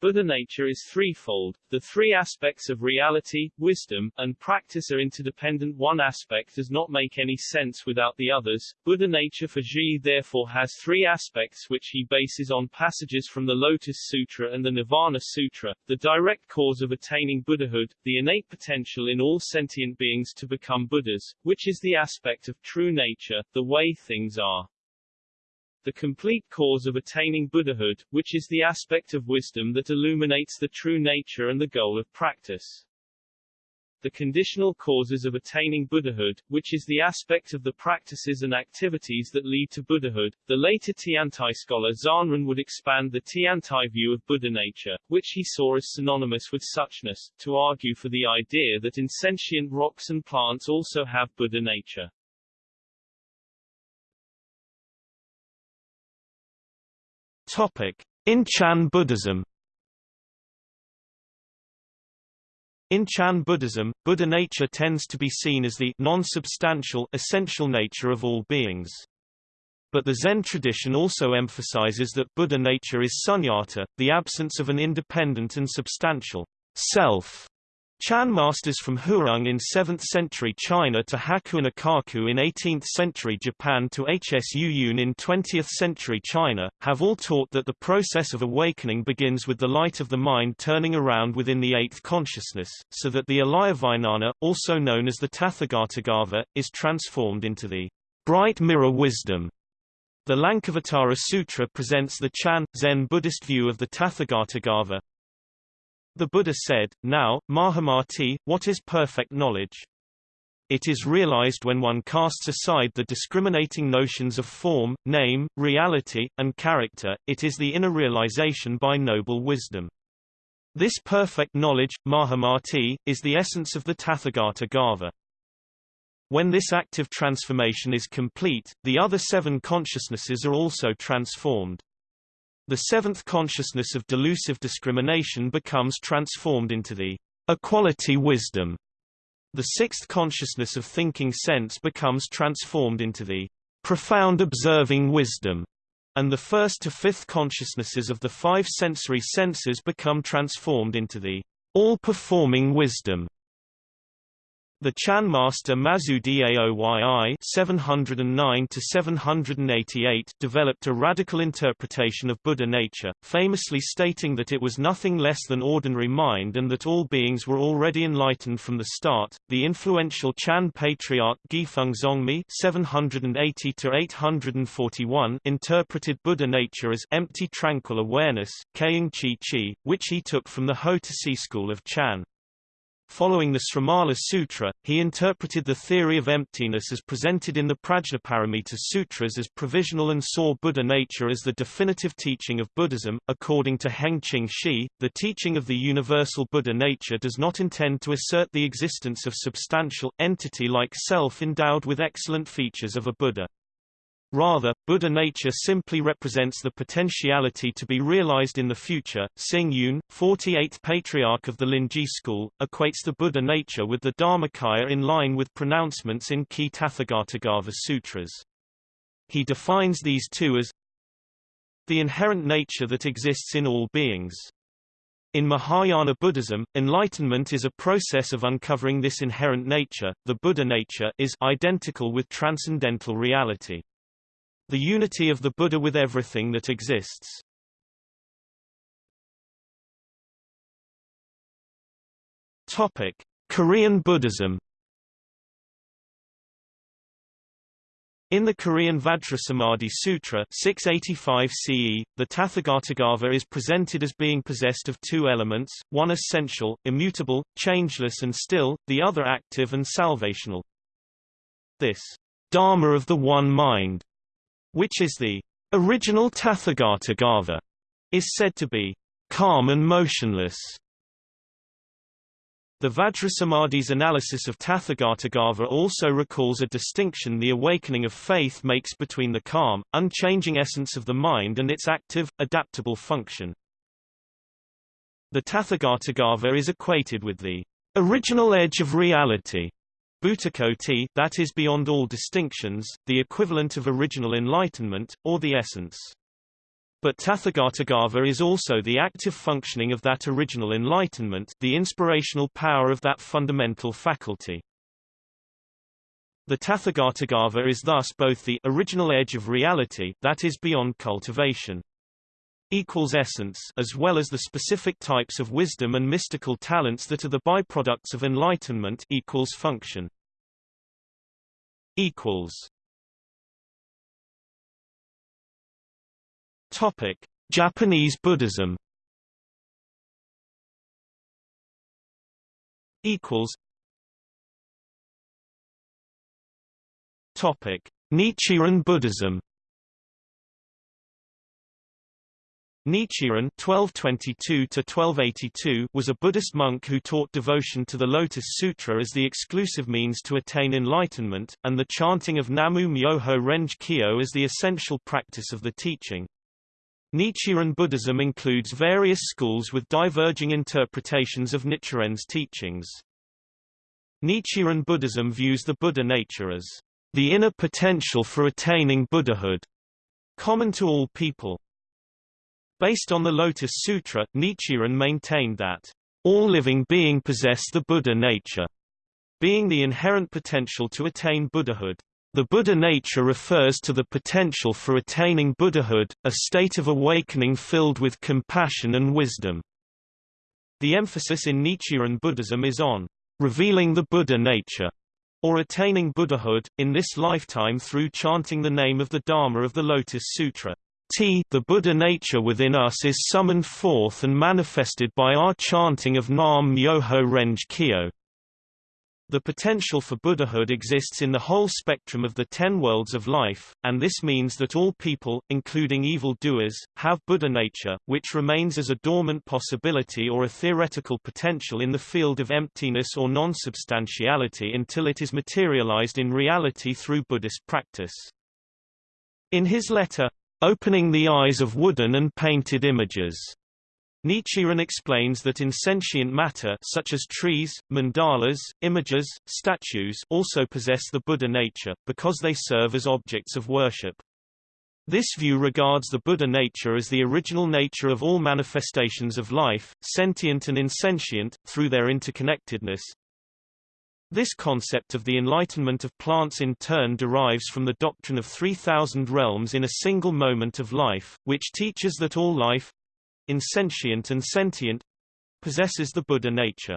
Buddha nature is threefold. The three aspects of reality, wisdom, and practice are interdependent. One aspect does not make any sense without the others. Buddha nature for Zhi therefore has three aspects which he bases on passages from the Lotus Sutra and the Nirvana Sutra, the direct cause of attaining Buddhahood, the innate potential in all sentient beings to become Buddhas, which is the aspect of true nature, the way things are the complete cause of attaining Buddhahood, which is the aspect of wisdom that illuminates the true nature and the goal of practice. The conditional causes of attaining Buddhahood, which is the aspect of the practices and activities that lead to Buddhahood. The later Tiantai scholar Zhanran would expand the Tiantai view of Buddha nature, which he saw as synonymous with suchness, to argue for the idea that insentient rocks and plants also have Buddha nature. In Chan Buddhism. In Chan Buddhism, Buddha nature tends to be seen as the non-substantial essential nature of all beings. But the Zen tradition also emphasizes that Buddha nature is sunyata, the absence of an independent and substantial self. Chan masters from Huineng in 7th century China to Hakuin Ekaku in 18th century Japan to Hsu Yun in 20th century China, have all taught that the process of awakening begins with the light of the mind turning around within the eighth consciousness, so that the Alaya also known as the Tathagatagarbha, is transformed into the bright mirror wisdom the Lankavatara Sutra presents the Chan, Zen Buddhist view of the Tathagatagarbha. The Buddha said, Now, Mahamati, what is perfect knowledge? It is realized when one casts aside the discriminating notions of form, name, reality, and character, it is the inner realization by noble wisdom. This perfect knowledge, Mahamati, is the essence of the Tathagatagarbha. When this active transformation is complete, the other seven consciousnesses are also transformed. The seventh consciousness of delusive discrimination becomes transformed into the equality wisdom. The sixth consciousness of thinking sense becomes transformed into the profound observing wisdom, and the first to fifth consciousnesses of the five sensory senses become transformed into the all-performing wisdom. The Chan master Mazu Daoyi (709–788) developed a radical interpretation of Buddha nature, famously stating that it was nothing less than ordinary mind and that all beings were already enlightened from the start. The influential Chan patriarch Guifeng Zongmi (780–841) interpreted Buddha nature as empty, tranquil awareness, Keing Chi Chi, which he took from the Ho-Tse school of Chan. Following the Srimala Sutra, he interpreted the theory of emptiness as presented in the Prajnaparamita Sutras as provisional and saw Buddha nature as the definitive teaching of Buddhism. According to Heng Qing Shi, the teaching of the universal Buddha nature does not intend to assert the existence of substantial, entity-like self endowed with excellent features of a Buddha. Rather, Buddha nature simply represents the potentiality to be realized in the future. Xing Yun, 48th patriarch of the Linji school, equates the Buddha nature with the Dharmakaya in line with pronouncements in key Tathagatagarbha sutras. He defines these two as the inherent nature that exists in all beings. In Mahayana Buddhism, enlightenment is a process of uncovering this inherent nature. The Buddha nature is identical with transcendental reality. The unity of the Buddha with everything that exists. Topic: Korean Buddhism. In the Korean Vajrasamadhi Sutra 685 CE, the Tathagatagarbha is presented as being possessed of two elements, one essential, immutable, changeless and still, the other active and salvational. This Dharma of the One Mind which is the original Tathagatagarbha, is said to be calm and motionless. The Vajrasamadhi's analysis of Tathagatagarbha also recalls a distinction the awakening of faith makes between the calm, unchanging essence of the mind and its active, adaptable function. The Tathagatagarbha is equated with the original edge of reality Bhutakoti that is beyond all distinctions, the equivalent of original enlightenment, or the essence. But Tathagatagarbha is also the active functioning of that original enlightenment, the inspirational power of that fundamental faculty. The Tathagatagarbha is thus both the original edge of reality that is beyond cultivation equals essence as well as the specific types of wisdom and mystical talents that are the byproducts of enlightenment equals function. Equals. Topic. Japanese Buddhism. Equals. Topic. Nichiren Buddhism Nichiren (1222–1282) was a Buddhist monk who taught devotion to the Lotus Sutra as the exclusive means to attain enlightenment, and the chanting of Namu Myoho Renge Kyo as the essential practice of the teaching. Nichiren Buddhism includes various schools with diverging interpretations of Nichiren's teachings. Nichiren Buddhism views the Buddha nature as the inner potential for attaining Buddhahood, common to all people. Based on the Lotus Sutra, Nichiren maintained that all living being possess the Buddha nature, being the inherent potential to attain Buddhahood. The Buddha nature refers to the potential for attaining Buddhahood, a state of awakening filled with compassion and wisdom. The emphasis in Nichiren Buddhism is on revealing the Buddha nature, or attaining Buddhahood, in this lifetime through chanting the name of the Dharma of the Lotus Sutra. T the Buddha nature within us is summoned forth and manifested by our chanting of Nam Myoho Renge Kyo. The potential for Buddhahood exists in the whole spectrum of the ten worlds of life, and this means that all people, including evil doers, have Buddha nature, which remains as a dormant possibility or a theoretical potential in the field of emptiness or non-substantiality until it is materialized in reality through Buddhist practice. In his letter, Opening the Eyes of Wooden and Painted Images Nichiren explains that insentient matter such as trees, mandalas, images, statues also possess the Buddha nature, because they serve as objects of worship. This view regards the Buddha nature as the original nature of all manifestations of life, sentient and insentient, through their interconnectedness. This concept of the enlightenment of plants in turn derives from the doctrine of 3,000 realms in a single moment of life, which teaches that all life, insentient and sentient possesses the Buddha nature.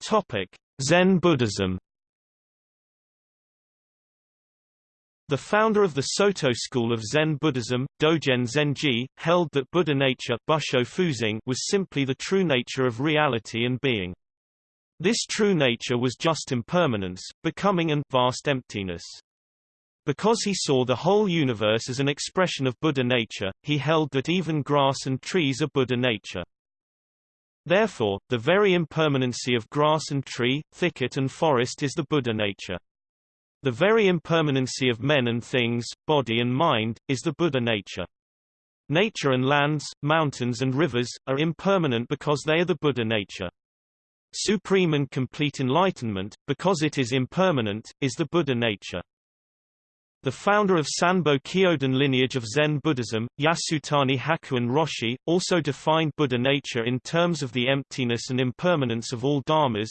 Topic: Zen Buddhism. The founder of the Soto school of Zen Buddhism, Dogen Zenji, held that Buddha nature was simply the true nature of reality and being. This true nature was just impermanence, becoming and vast emptiness. Because he saw the whole universe as an expression of Buddha nature, he held that even grass and trees are Buddha nature. Therefore, the very impermanency of grass and tree, thicket and forest is the Buddha nature. The very impermanency of men and things, body and mind, is the Buddha nature. Nature and lands, mountains and rivers, are impermanent because they are the Buddha nature. Supreme and complete enlightenment, because it is impermanent, is the Buddha nature. The founder of Sanbo Kyodan lineage of Zen Buddhism, Yasutani Hakuun Roshi, also defined Buddha nature in terms of the emptiness and impermanence of all dharmas.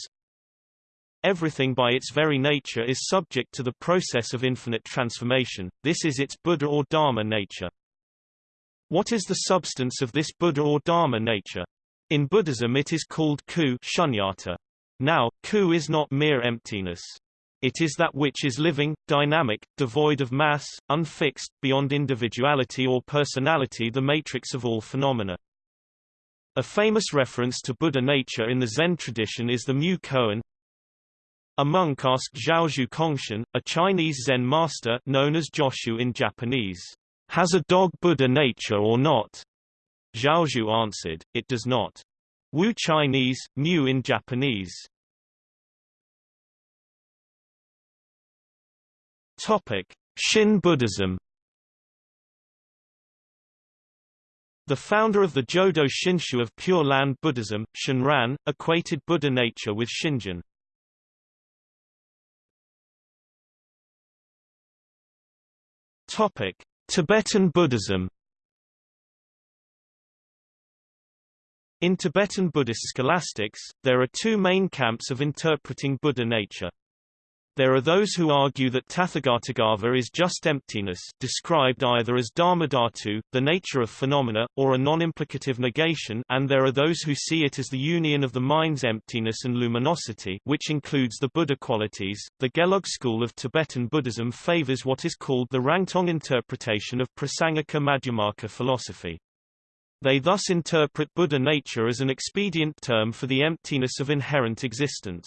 Everything by its very nature is subject to the process of infinite transformation, this is its Buddha or Dharma nature. What is the substance of this Buddha or Dharma nature? In Buddhism it is called ku shunyata. Now, ku is not mere emptiness. It is that which is living, dynamic, devoid of mass, unfixed, beyond individuality or personality the matrix of all phenomena. A famous reference to Buddha nature in the Zen tradition is the Mu Koan. A monk asked Zhaozhou Congshen, a Chinese Zen master known as Joshu in Japanese, "'Has a dog Buddha nature or not?' Zhaozhou answered, it does not. Wu Chinese, Mu in Japanese. Topic: Shin Buddhism. The founder of the Jodo Shinshu of Pure Land Buddhism, Shinran, equated Buddha nature with Shinjin. Topic: Tibetan Buddhism. In Tibetan Buddhist scholastics, there are two main camps of interpreting Buddha nature. There are those who argue that Tathagatagarbha is just emptiness described either as dharmadhatu, the nature of phenomena, or a non-implicative negation and there are those who see it as the union of the mind's emptiness and luminosity which includes the Buddha qualities. The Gelug school of Tibetan Buddhism favors what is called the Rangtong interpretation of Prasangika Madhyamaka philosophy. They thus interpret Buddha nature as an expedient term for the emptiness of inherent existence.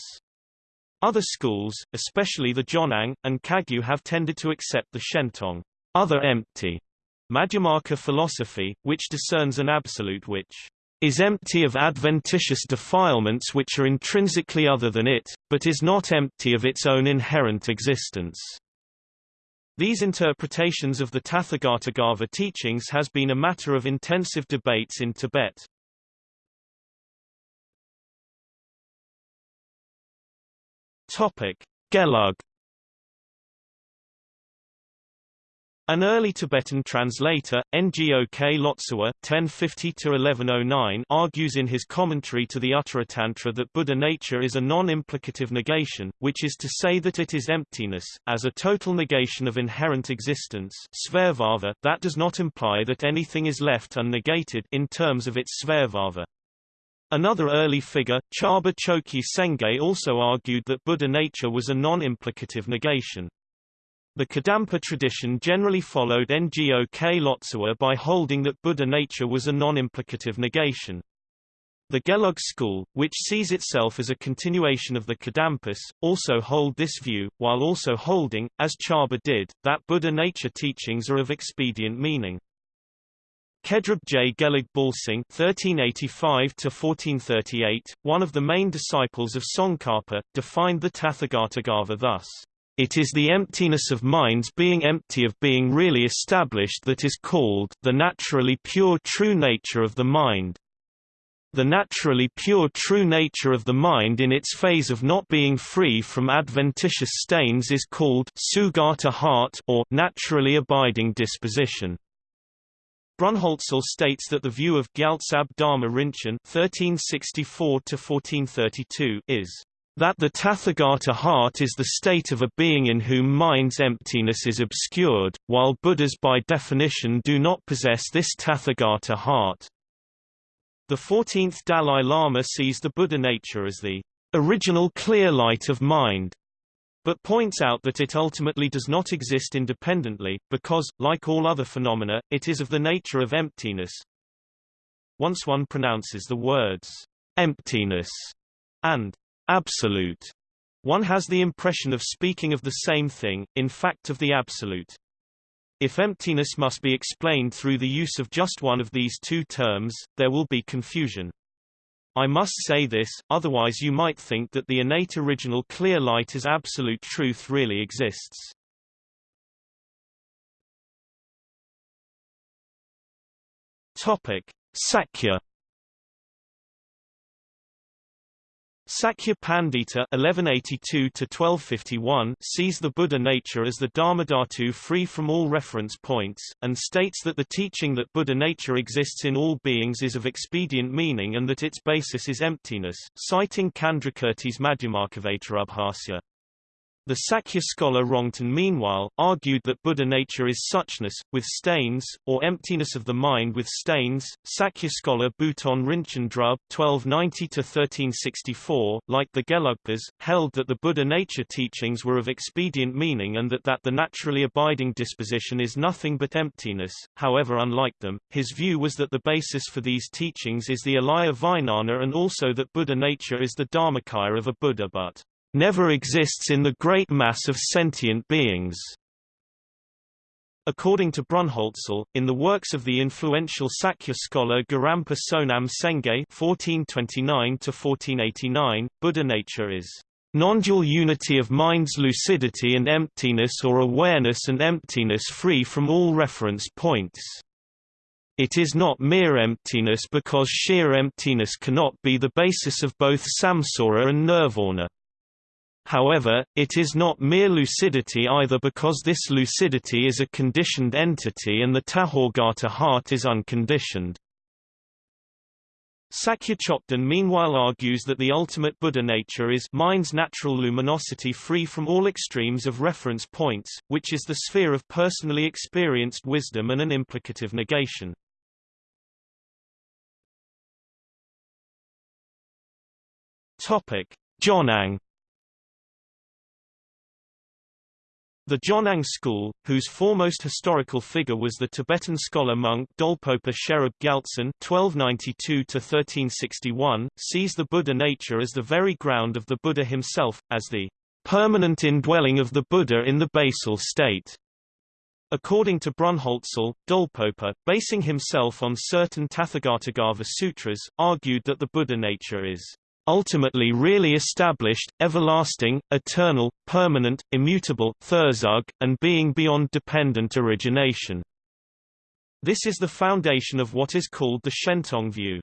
Other schools, especially the Jonang, and Kagyu have tended to accept the Shentong other empty Madhyamaka philosophy, which discerns an absolute which is empty of adventitious defilements which are intrinsically other than it, but is not empty of its own inherent existence. These interpretations of the Tathagatagarbha teachings has been a matter of intensive debates in Tibet. Topic: Gelug An early Tibetan translator, Ngok Lotsawa (1050–1109), argues in his commentary to the Uttaratantra that Buddha nature is a non-implicative negation, which is to say that it is emptiness, as a total negation of inherent existence svabhava, that does not imply that anything is left unnegated in terms of its svabhava. Another early figure, Charba Chokyi Sengye also argued that Buddha nature was a non-implicative negation. The Kadampa tradition generally followed Ngok Lotsawa by holding that Buddha nature was a non-implicative negation. The Gelug school, which sees itself as a continuation of the Kadampas, also hold this view, while also holding, as Charba did, that Buddha nature teachings are of expedient meaning. Khedrub J. Gelug Balsing (1385–1438), one of the main disciples of Tsongkhapa, defined the Tathagatagarbha thus. It is the emptiness of minds being empty of being really established that is called the naturally pure true nature of the mind. The naturally pure true nature of the mind in its phase of not being free from adventitious stains is called sugata heart or naturally abiding disposition. Brunnhölzl states that the view of Gyaltsab Dharma Rinchen (1364–1432) is that the Tathagata heart is the state of a being in whom mind's emptiness is obscured, while Buddhas by definition do not possess this Tathagata heart. The 14th Dalai Lama sees the Buddha nature as the original clear light of mind, but points out that it ultimately does not exist independently, because, like all other phenomena, it is of the nature of emptiness. Once one pronounces the words, emptiness, and absolute. One has the impression of speaking of the same thing, in fact of the absolute. If emptiness must be explained through the use of just one of these two terms, there will be confusion. I must say this, otherwise you might think that the innate original clear light as absolute truth really exists. Topic: Sakya Sakya Pandita (1182–1251) sees the Buddha nature as the Dharmadhatu free from all reference points, and states that the teaching that Buddha nature exists in all beings is of expedient meaning and that its basis is emptiness, citing Candrakirti's Madhyamakavatarabhasya. The Sakya scholar Rongten meanwhile, argued that Buddha nature is suchness, with stains, or emptiness of the mind with stains. Sakya scholar Buton Rinchen Drub (1290–1364), like the Gelugpas, held that the Buddha nature teachings were of expedient meaning and that that the naturally abiding disposition is nothing but emptiness. However, unlike them, his view was that the basis for these teachings is the Alaya Vijnana and also that Buddha nature is the Dharmakaya of a Buddha but never exists in the great mass of sentient beings. According to Brunnhölzl, in the works of the influential Sakya scholar Gorampa Sonam Sengye (1429–1489), Buddha nature is non-dual unity of mind's lucidity and emptiness or awareness and emptiness free from all reference points. It is not mere emptiness because sheer emptiness cannot be the basis of both samsara and nirvana. However, it is not mere lucidity either because this lucidity is a conditioned entity and the Tathagata heart is unconditioned. Sakya Chokden meanwhile argues that the ultimate Buddha nature is mind's natural luminosity free from all extremes of reference points, which is the sphere of personally experienced wisdom and an implicative negation. Topic: Jonang The Jonang school, whose foremost historical figure was the Tibetan scholar monk Dolpopa Sherab Gyaltsen (1292–1361), sees the Buddha nature as the very ground of the Buddha himself, as the permanent indwelling of the Buddha in the basal state. According to Brunnhölzl, Dolpopa, basing himself on certain Tathagatagarbha sutras, argued that the Buddha nature is ultimately really established, everlasting, eternal, permanent, immutable, thurzug, and being beyond dependent origination. This is the foundation of what is called the Shentong view.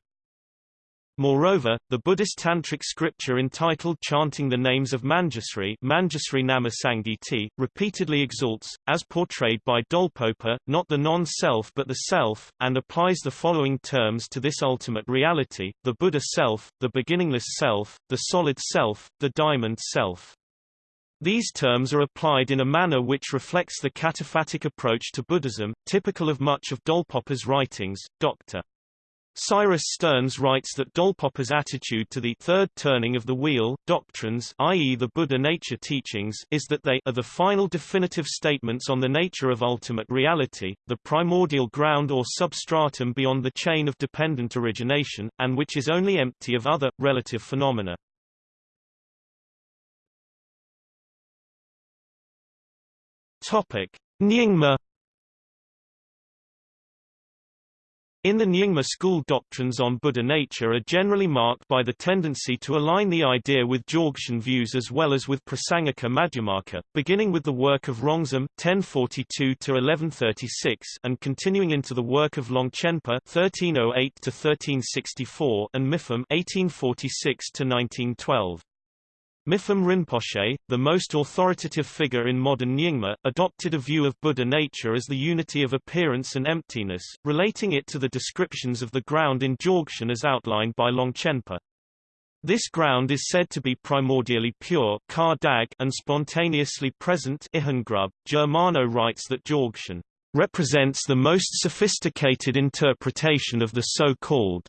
Moreover, the Buddhist tantric scripture entitled Chanting the Names of Manjusri, Manjusri Nama Sangiti, repeatedly exalts, as portrayed by Dolpopa, not the non-self but the self, and applies the following terms to this ultimate reality, the Buddha self, the beginningless self, the solid self, the diamond self. These terms are applied in a manner which reflects the cataphatic approach to Buddhism, typical of much of Dolpopa's writings. Dr. Cyrus Stearns writes that Dolpopa's attitude to the third turning of the wheel doctrines i.e. the Buddha nature teachings is that they are the final definitive statements on the nature of ultimate reality, the primordial ground or substratum beyond the chain of dependent origination, and which is only empty of other, relative phenomena. Topic. Nyingma In the Nyingma school doctrines on Buddha nature are generally marked by the tendency to align the idea with Dzogchen views as well as with Prasangika Madhyamaka, beginning with the work of Rongzom (1042–1136) and continuing into the work of Longchenpa (1308–1364) and Mipham (1846–1912). Mipham Rinpoche, the most authoritative figure in modern Nyingma, adopted a view of Buddha nature as the unity of appearance and emptiness, relating it to the descriptions of the ground in Dzogchen as outlined by Longchenpa. This ground is said to be primordially pure and spontaneously present Germano writes that Dzogchen represents the most sophisticated interpretation of the so-called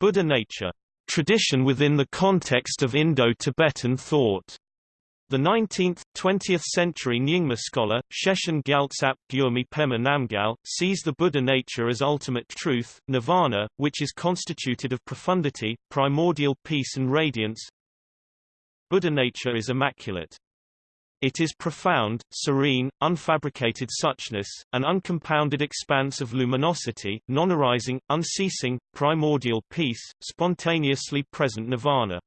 Buddha nature tradition within the context of Indo-Tibetan thought. The 19th, 20th century Nyingma scholar, Shechen Gyaltsap Gyurme Pema Namgyal, sees the Buddha nature as ultimate truth, nirvana, which is constituted of profundity, primordial peace and radiance. Buddha nature is immaculate. It is profound, serene, unfabricated suchness, an uncompounded expanse of luminosity, non-arising, unceasing, primordial peace, spontaneously present nirvana.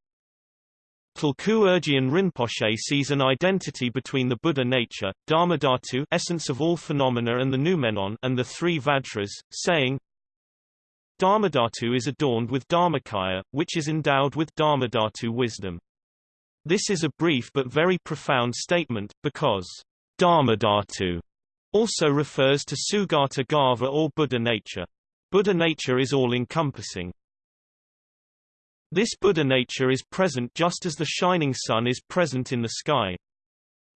Tulku Urgyen Rinpoche sees an identity between the Buddha nature, Dharmadhatu essence of all phenomena and the noumenon and the three Vajras, saying, Dharmadhatu is adorned with Dharmakaya, which is endowed with Dharmadhatu wisdom. This is a brief but very profound statement, because Dharmadhatu also refers to Sugata Garbha or Buddha nature. Buddha nature is all-encompassing. This Buddha nature is present just as the shining sun is present in the sky.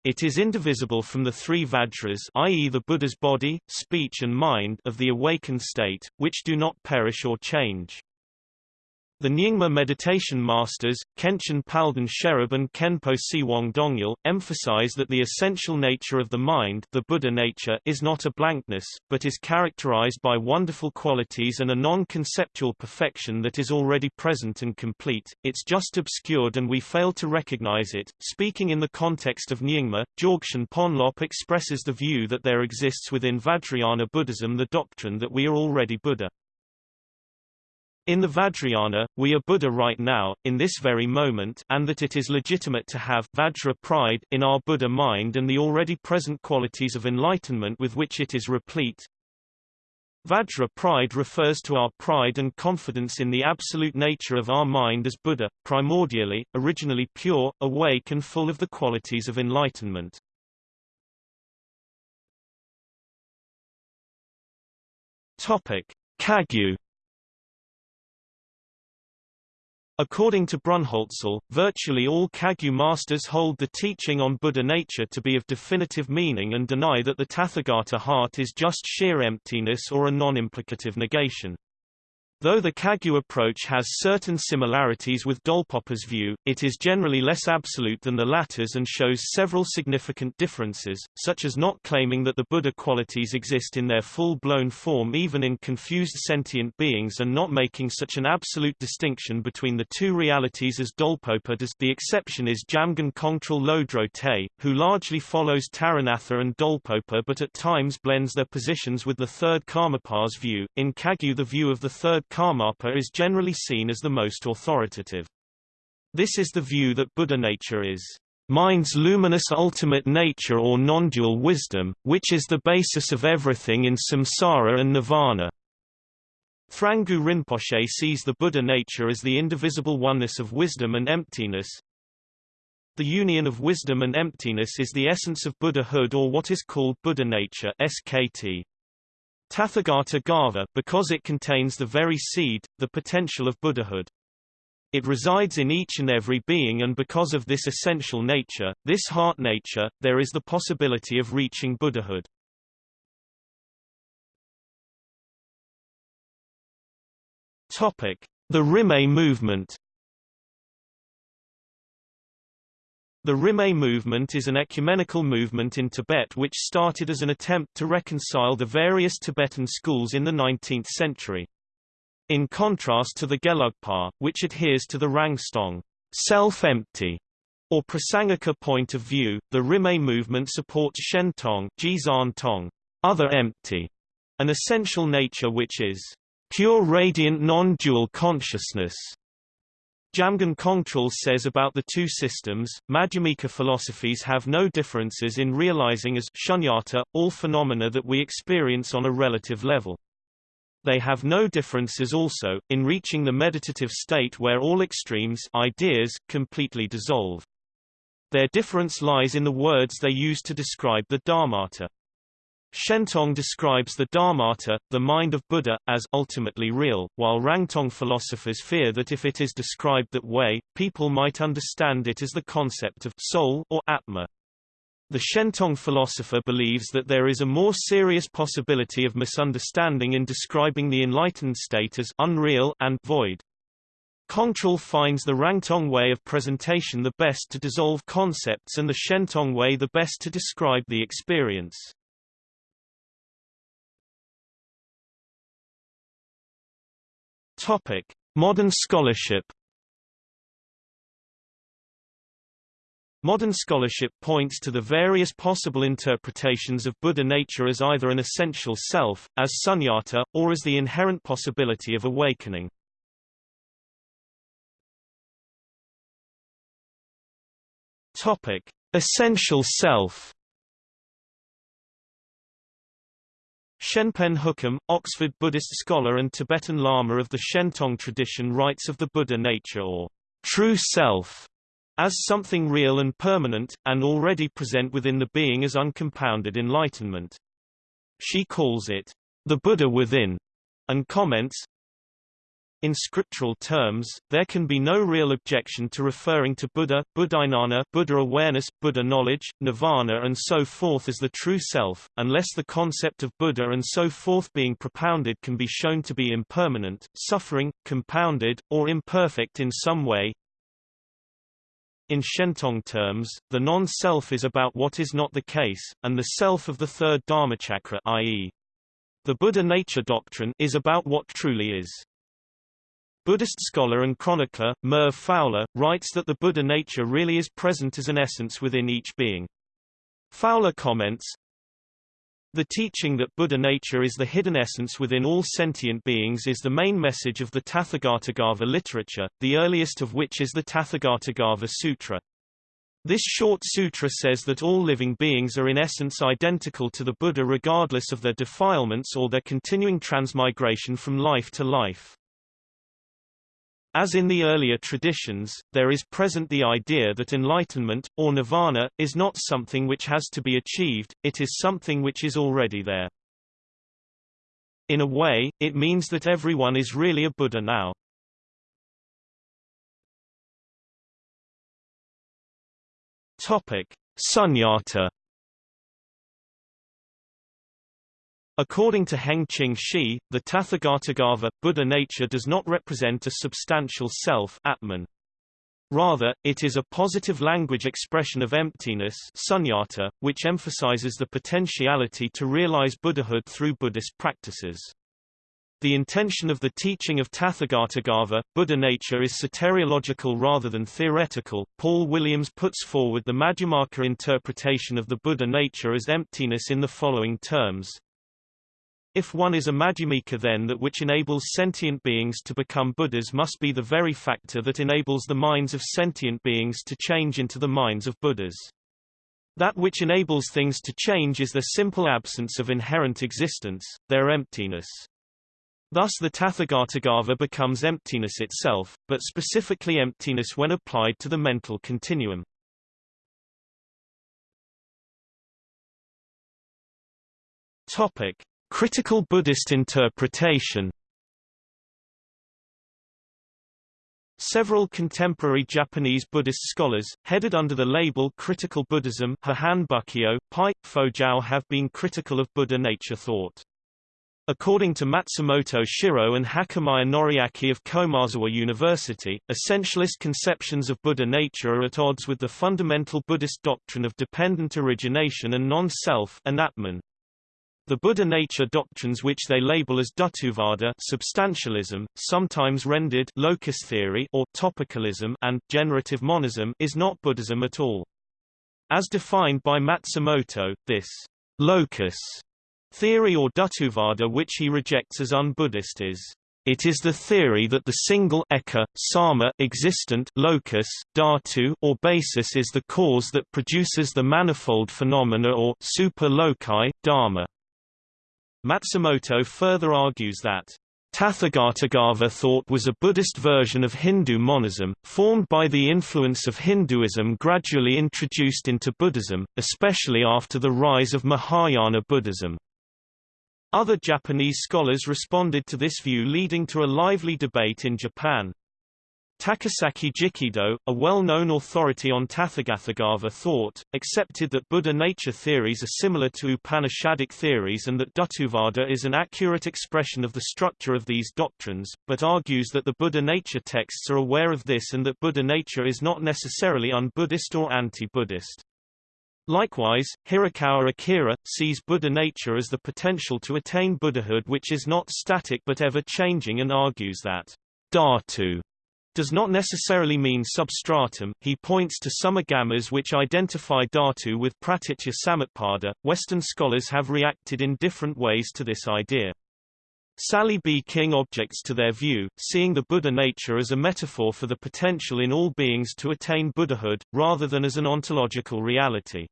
It is indivisible from the three Vajras i.e. the Buddha's body, speech and mind of the awakened state, which do not perish or change. The Nyingma meditation masters, Khenchen Palden Sherab and Khenpo Tsewang Dongyal, emphasize that the essential nature of the mind the Buddha nature is not a blankness, but is characterized by wonderful qualities and a non-conceptual perfection that is already present and complete, it's just obscured and we fail to recognize it. Speaking in the context of Nyingma, Dzogchen Ponlop expresses the view that there exists within Vajrayana Buddhism the doctrine that we are already Buddha. In the Vajrayana, we are Buddha right now, in this very moment and that it is legitimate to have Vajra pride in our Buddha mind and the already present qualities of enlightenment with which it is replete. Vajra pride refers to our pride and confidence in the absolute nature of our mind as Buddha, primordially, originally pure, awake and full of the qualities of enlightenment. Topic: Kagyu According to Brunnhölzl, virtually all Kagyu masters hold the teaching on Buddha nature to be of definitive meaning and deny that the Tathagata heart is just sheer emptiness or a non-implicative negation. Though the Kagyu approach has certain similarities with Dolpopa's view, it is generally less absolute than the latter's and shows several significant differences, such as not claiming that the Buddha qualities exist in their full-blown form even in confused sentient beings and not making such an absolute distinction between the two realities as Dolpopa does the exception is Jamgon Kongtrul Lodro Te, who largely follows Taranatha and Dolpopa but at times blends their positions with the third Karmapa's view. In Kagyu the view of the third Karmapa is generally seen as the most authoritative. This is the view that Buddha nature is mind's luminous ultimate nature or non-dual wisdom, which is the basis of everything in samsara and nirvana. Thrangu Rinpoche sees the Buddha nature as the indivisible oneness of wisdom and emptiness. The union of wisdom and emptiness is the essence of Buddhahood or what is called Buddha nature SKT. Tathagata Garbha because it contains the very seed, the potential of Buddhahood. It resides in each and every being and because of this essential nature, this heart nature, there is the possibility of reaching Buddhahood. Topic: The Rimé movement. The Rimé movement is an ecumenical movement in Tibet which started as an attempt to reconcile the various Tibetan schools in the 19th century. In contrast to the Gelugpa, which adheres to the Rangtong self-empty or Prasangika point of view, the Rimé movement supports Shentong Tong, other empty, an essential nature which is pure radiant non-dual consciousness. Jamgon Kongtrul says about the two systems, Madhyamika philosophies have no differences in realizing as shunyata, all phenomena that we experience on a relative level. They have no differences also, in reaching the meditative state where all extremes ideas completely dissolve. Their difference lies in the words they use to describe the Dharmata. Shentong describes the Dharmata, the mind of Buddha, as ultimately real, while Rangtong philosophers fear that if it is described that way, people might understand it as the concept of soul or Atma. The Shentong philosopher believes that there is a more serious possibility of misunderstanding in describing the enlightened state as unreal and void. Kongtrul finds the Rangtong way of presentation the best to dissolve concepts and the Shentong way the best to describe the experience. Topic: Modern scholarship Modern scholarship points to the various possible interpretations of Buddha nature as either an essential self, as sunyata, or as the inherent possibility of awakening. Topic: Essential self. Shenpen Hookham, Oxford Buddhist scholar and Tibetan Lama of the Shentong tradition writes of the Buddha nature or true self as something real and permanent, and already present within the being as uncompounded enlightenment. She calls it the Buddha within, and comments, in scriptural terms, there can be no real objection to referring to Buddha, Buddhajnana, Buddha awareness, Buddha knowledge, nirvana and so forth as the true self, unless the concept of Buddha and so forth being propounded can be shown to be impermanent, suffering, compounded, or imperfect in some way. In Shentong terms, the non-self is about what is not the case, and the self of the third Dharmachakra i.e. the Buddha nature doctrine is about what truly is. Buddhist scholar and chronicler, Merv Fowler, writes that the Buddha nature really is present as an essence within each being. Fowler comments, the teaching that Buddha nature is the hidden essence within all sentient beings is the main message of the Tathagatagarbha literature, the earliest of which is the Tathagatagarbha Sutra. This short sutra says that all living beings are in essence identical to the Buddha regardless of their defilements or their continuing transmigration from life to life. As in the earlier traditions, there is present the idea that enlightenment, or nirvana, is not something which has to be achieved, it is something which is already there. In a way, it means that everyone is really a Buddha now. Topic: Sunyata According to Heng-Ching Shih, the Tathagatagarbha, Buddha nature does not represent a substantial self Atman. Rather, it is a positive language expression of emptiness sunyata, which emphasizes the potentiality to realize Buddhahood through Buddhist practices. The intention of the teaching of Tathagatagarbha, Buddha nature is soteriological rather than theoretical. Paul Williams puts forward the Madhyamaka interpretation of the Buddha nature as emptiness in the following terms. If one is a Madhyamika then that which enables sentient beings to become Buddhas must be the very factor that enables the minds of sentient beings to change into the minds of Buddhas. That which enables things to change is their simple absence of inherent existence, their emptiness. Thus the Tathagatagarbha becomes emptiness itself, but specifically emptiness when applied to the mental continuum. Topic: Critical Buddhist interpretation. Several contemporary Japanese Buddhist scholars, headed under the label Critical Buddhism Hahan Pai, Fojao have been critical of Buddha nature thought. According to Matsumoto Shiro and Hakamaya Noriaki of Komazawa University, essentialist conceptions of Buddha nature are at odds with the fundamental Buddhist doctrine of dependent origination and non-self the Buddha nature doctrines which they label as Dhatuvada substantialism, sometimes rendered locus theory or topicalism and generative monism is not Buddhism at all. As defined by Matsumoto, this locus theory or Dhatuvada which he rejects as un-Buddhist is it is the theory that the single eka, sama existent locus, dhatu or basis is the cause that produces the manifold phenomena or super loci, dharma. Matsumoto further argues that Tathagatagarbha thought was a Buddhist version of Hindu monism, formed by the influence of Hinduism gradually introduced into Buddhism, especially after the rise of Mahayana Buddhism. Other Japanese scholars responded to this view leading to a lively debate in Japan. Takasaki Jikido, a well-known authority on Tathagatagarbha thought, accepted that Buddha nature theories are similar to Upanishadic theories and that Dhatuvada is an accurate expression of the structure of these doctrines, but argues that the Buddha nature texts are aware of this and that Buddha nature is not necessarily un-Buddhist or anti-Buddhist. Likewise, Hirakawa Akira, sees Buddha nature as the potential to attain Buddhahood which is not static but ever-changing and argues that Dhatu does not necessarily mean substratum. He points to some agamas which identify Dhatu with Pratitya Samutpada. Western scholars have reacted in different ways to this idea. Sally B. King objects to their view, seeing the Buddha nature as a metaphor for the potential in all beings to attain Buddhahood, rather than as an ontological reality.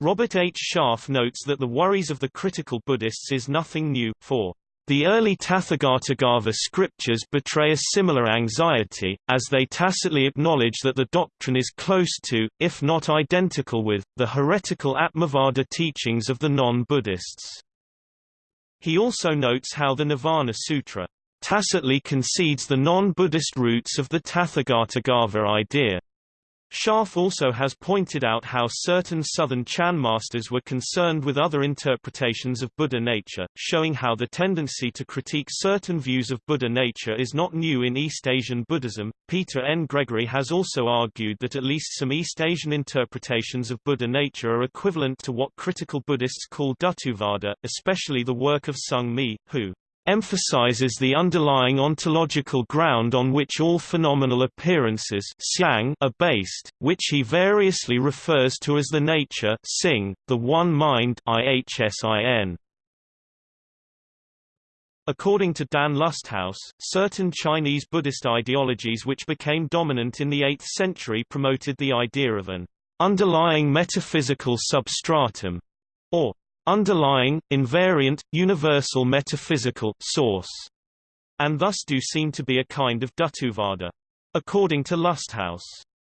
Robert H. Sharf notes that the worries of the critical Buddhists is nothing new, for the early Tathagatagarbha scriptures betray a similar anxiety, as they tacitly acknowledge that the doctrine is close to, if not identical with, the heretical Atmavada teachings of the non-Buddhists. He also notes how the Nirvana Sutra tacitly concedes the non-Buddhist roots of the Tathagatagarbha idea. Sharf also has pointed out how certain Southern Chan masters were concerned with other interpretations of Buddha nature, showing how the tendency to critique certain views of Buddha nature is not new in East Asian Buddhism. Peter N. Gregory has also argued that at least some East Asian interpretations of Buddha nature are equivalent to what critical Buddhists call Dhatuvada, especially the work of Zongmi, who emphasizes the underlying ontological ground on which all phenomenal appearances are based, which he variously refers to as the nature the one mind ihsin. According to Dan Lusthaus, certain Chinese Buddhist ideologies which became dominant in the 8th century promoted the idea of an underlying metaphysical substratum, or underlying, invariant, universal metaphysical source, and thus do seem to be a kind of Dhatuvada. According to Lusthaus,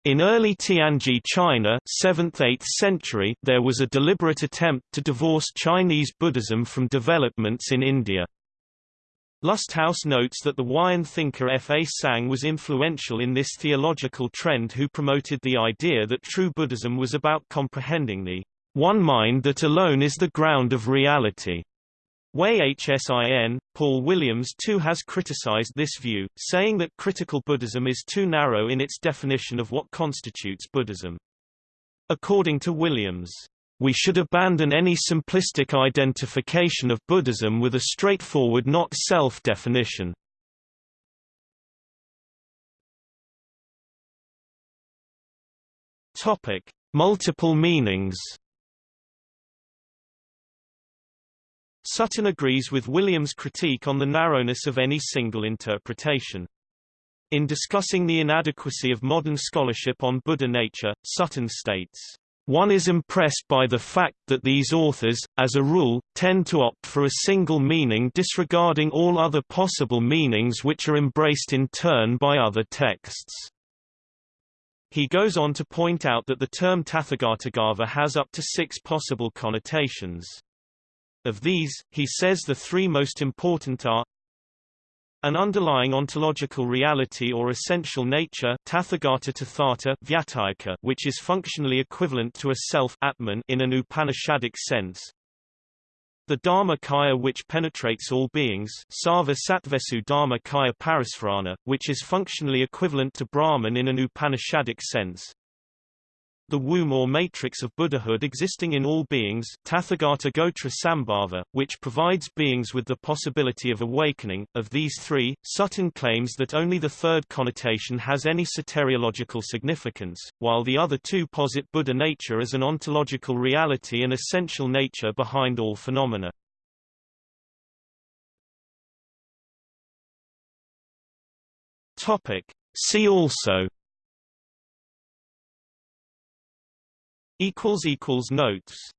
in early Tianji China 7th–8th century there was a deliberate attempt to divorce Chinese Buddhism from developments in India. Lusthaus notes that the Huayan thinker Fazang was influential in this theological trend who promoted the idea that true Buddhism was about comprehending the one mind that alone is the ground of reality. Way HSIN, Paul Williams too has criticized this view, saying that critical Buddhism is too narrow in its definition of what constitutes Buddhism. According to Williams, we should abandon any simplistic identification of Buddhism with a straightforward not-self definition. Topic: Multiple meanings. Sutton agrees with Williams' critique on the narrowness of any single interpretation. In discussing the inadequacy of modern scholarship on Buddha nature, Sutton states, one is impressed by the fact that these authors, as a rule, tend to opt for a single meaning disregarding all other possible meanings which are embraced in turn by other texts. He goes on to point out that the term Tathagatagarbha has up to six possible connotations. Of these, he says the three most important are an underlying ontological reality or essential nature tathagata tathata vyatayaka, which is functionally equivalent to a self atman in an Upanishadic sense. The Dharma Kaya which penetrates all beings Sarva Sattvesu Dharma Kaya which is functionally equivalent to Brahman in an Upanishadic sense the womb or matrix of Buddhahood existing in all beings Tathagata Gotra Sambhava, which provides beings with the possibility of awakening. Of these three, Sutton claims that only the third connotation has any soteriological significance, while the other two posit Buddha nature as an ontological reality and essential nature behind all phenomena. Topic. See also equals equals notes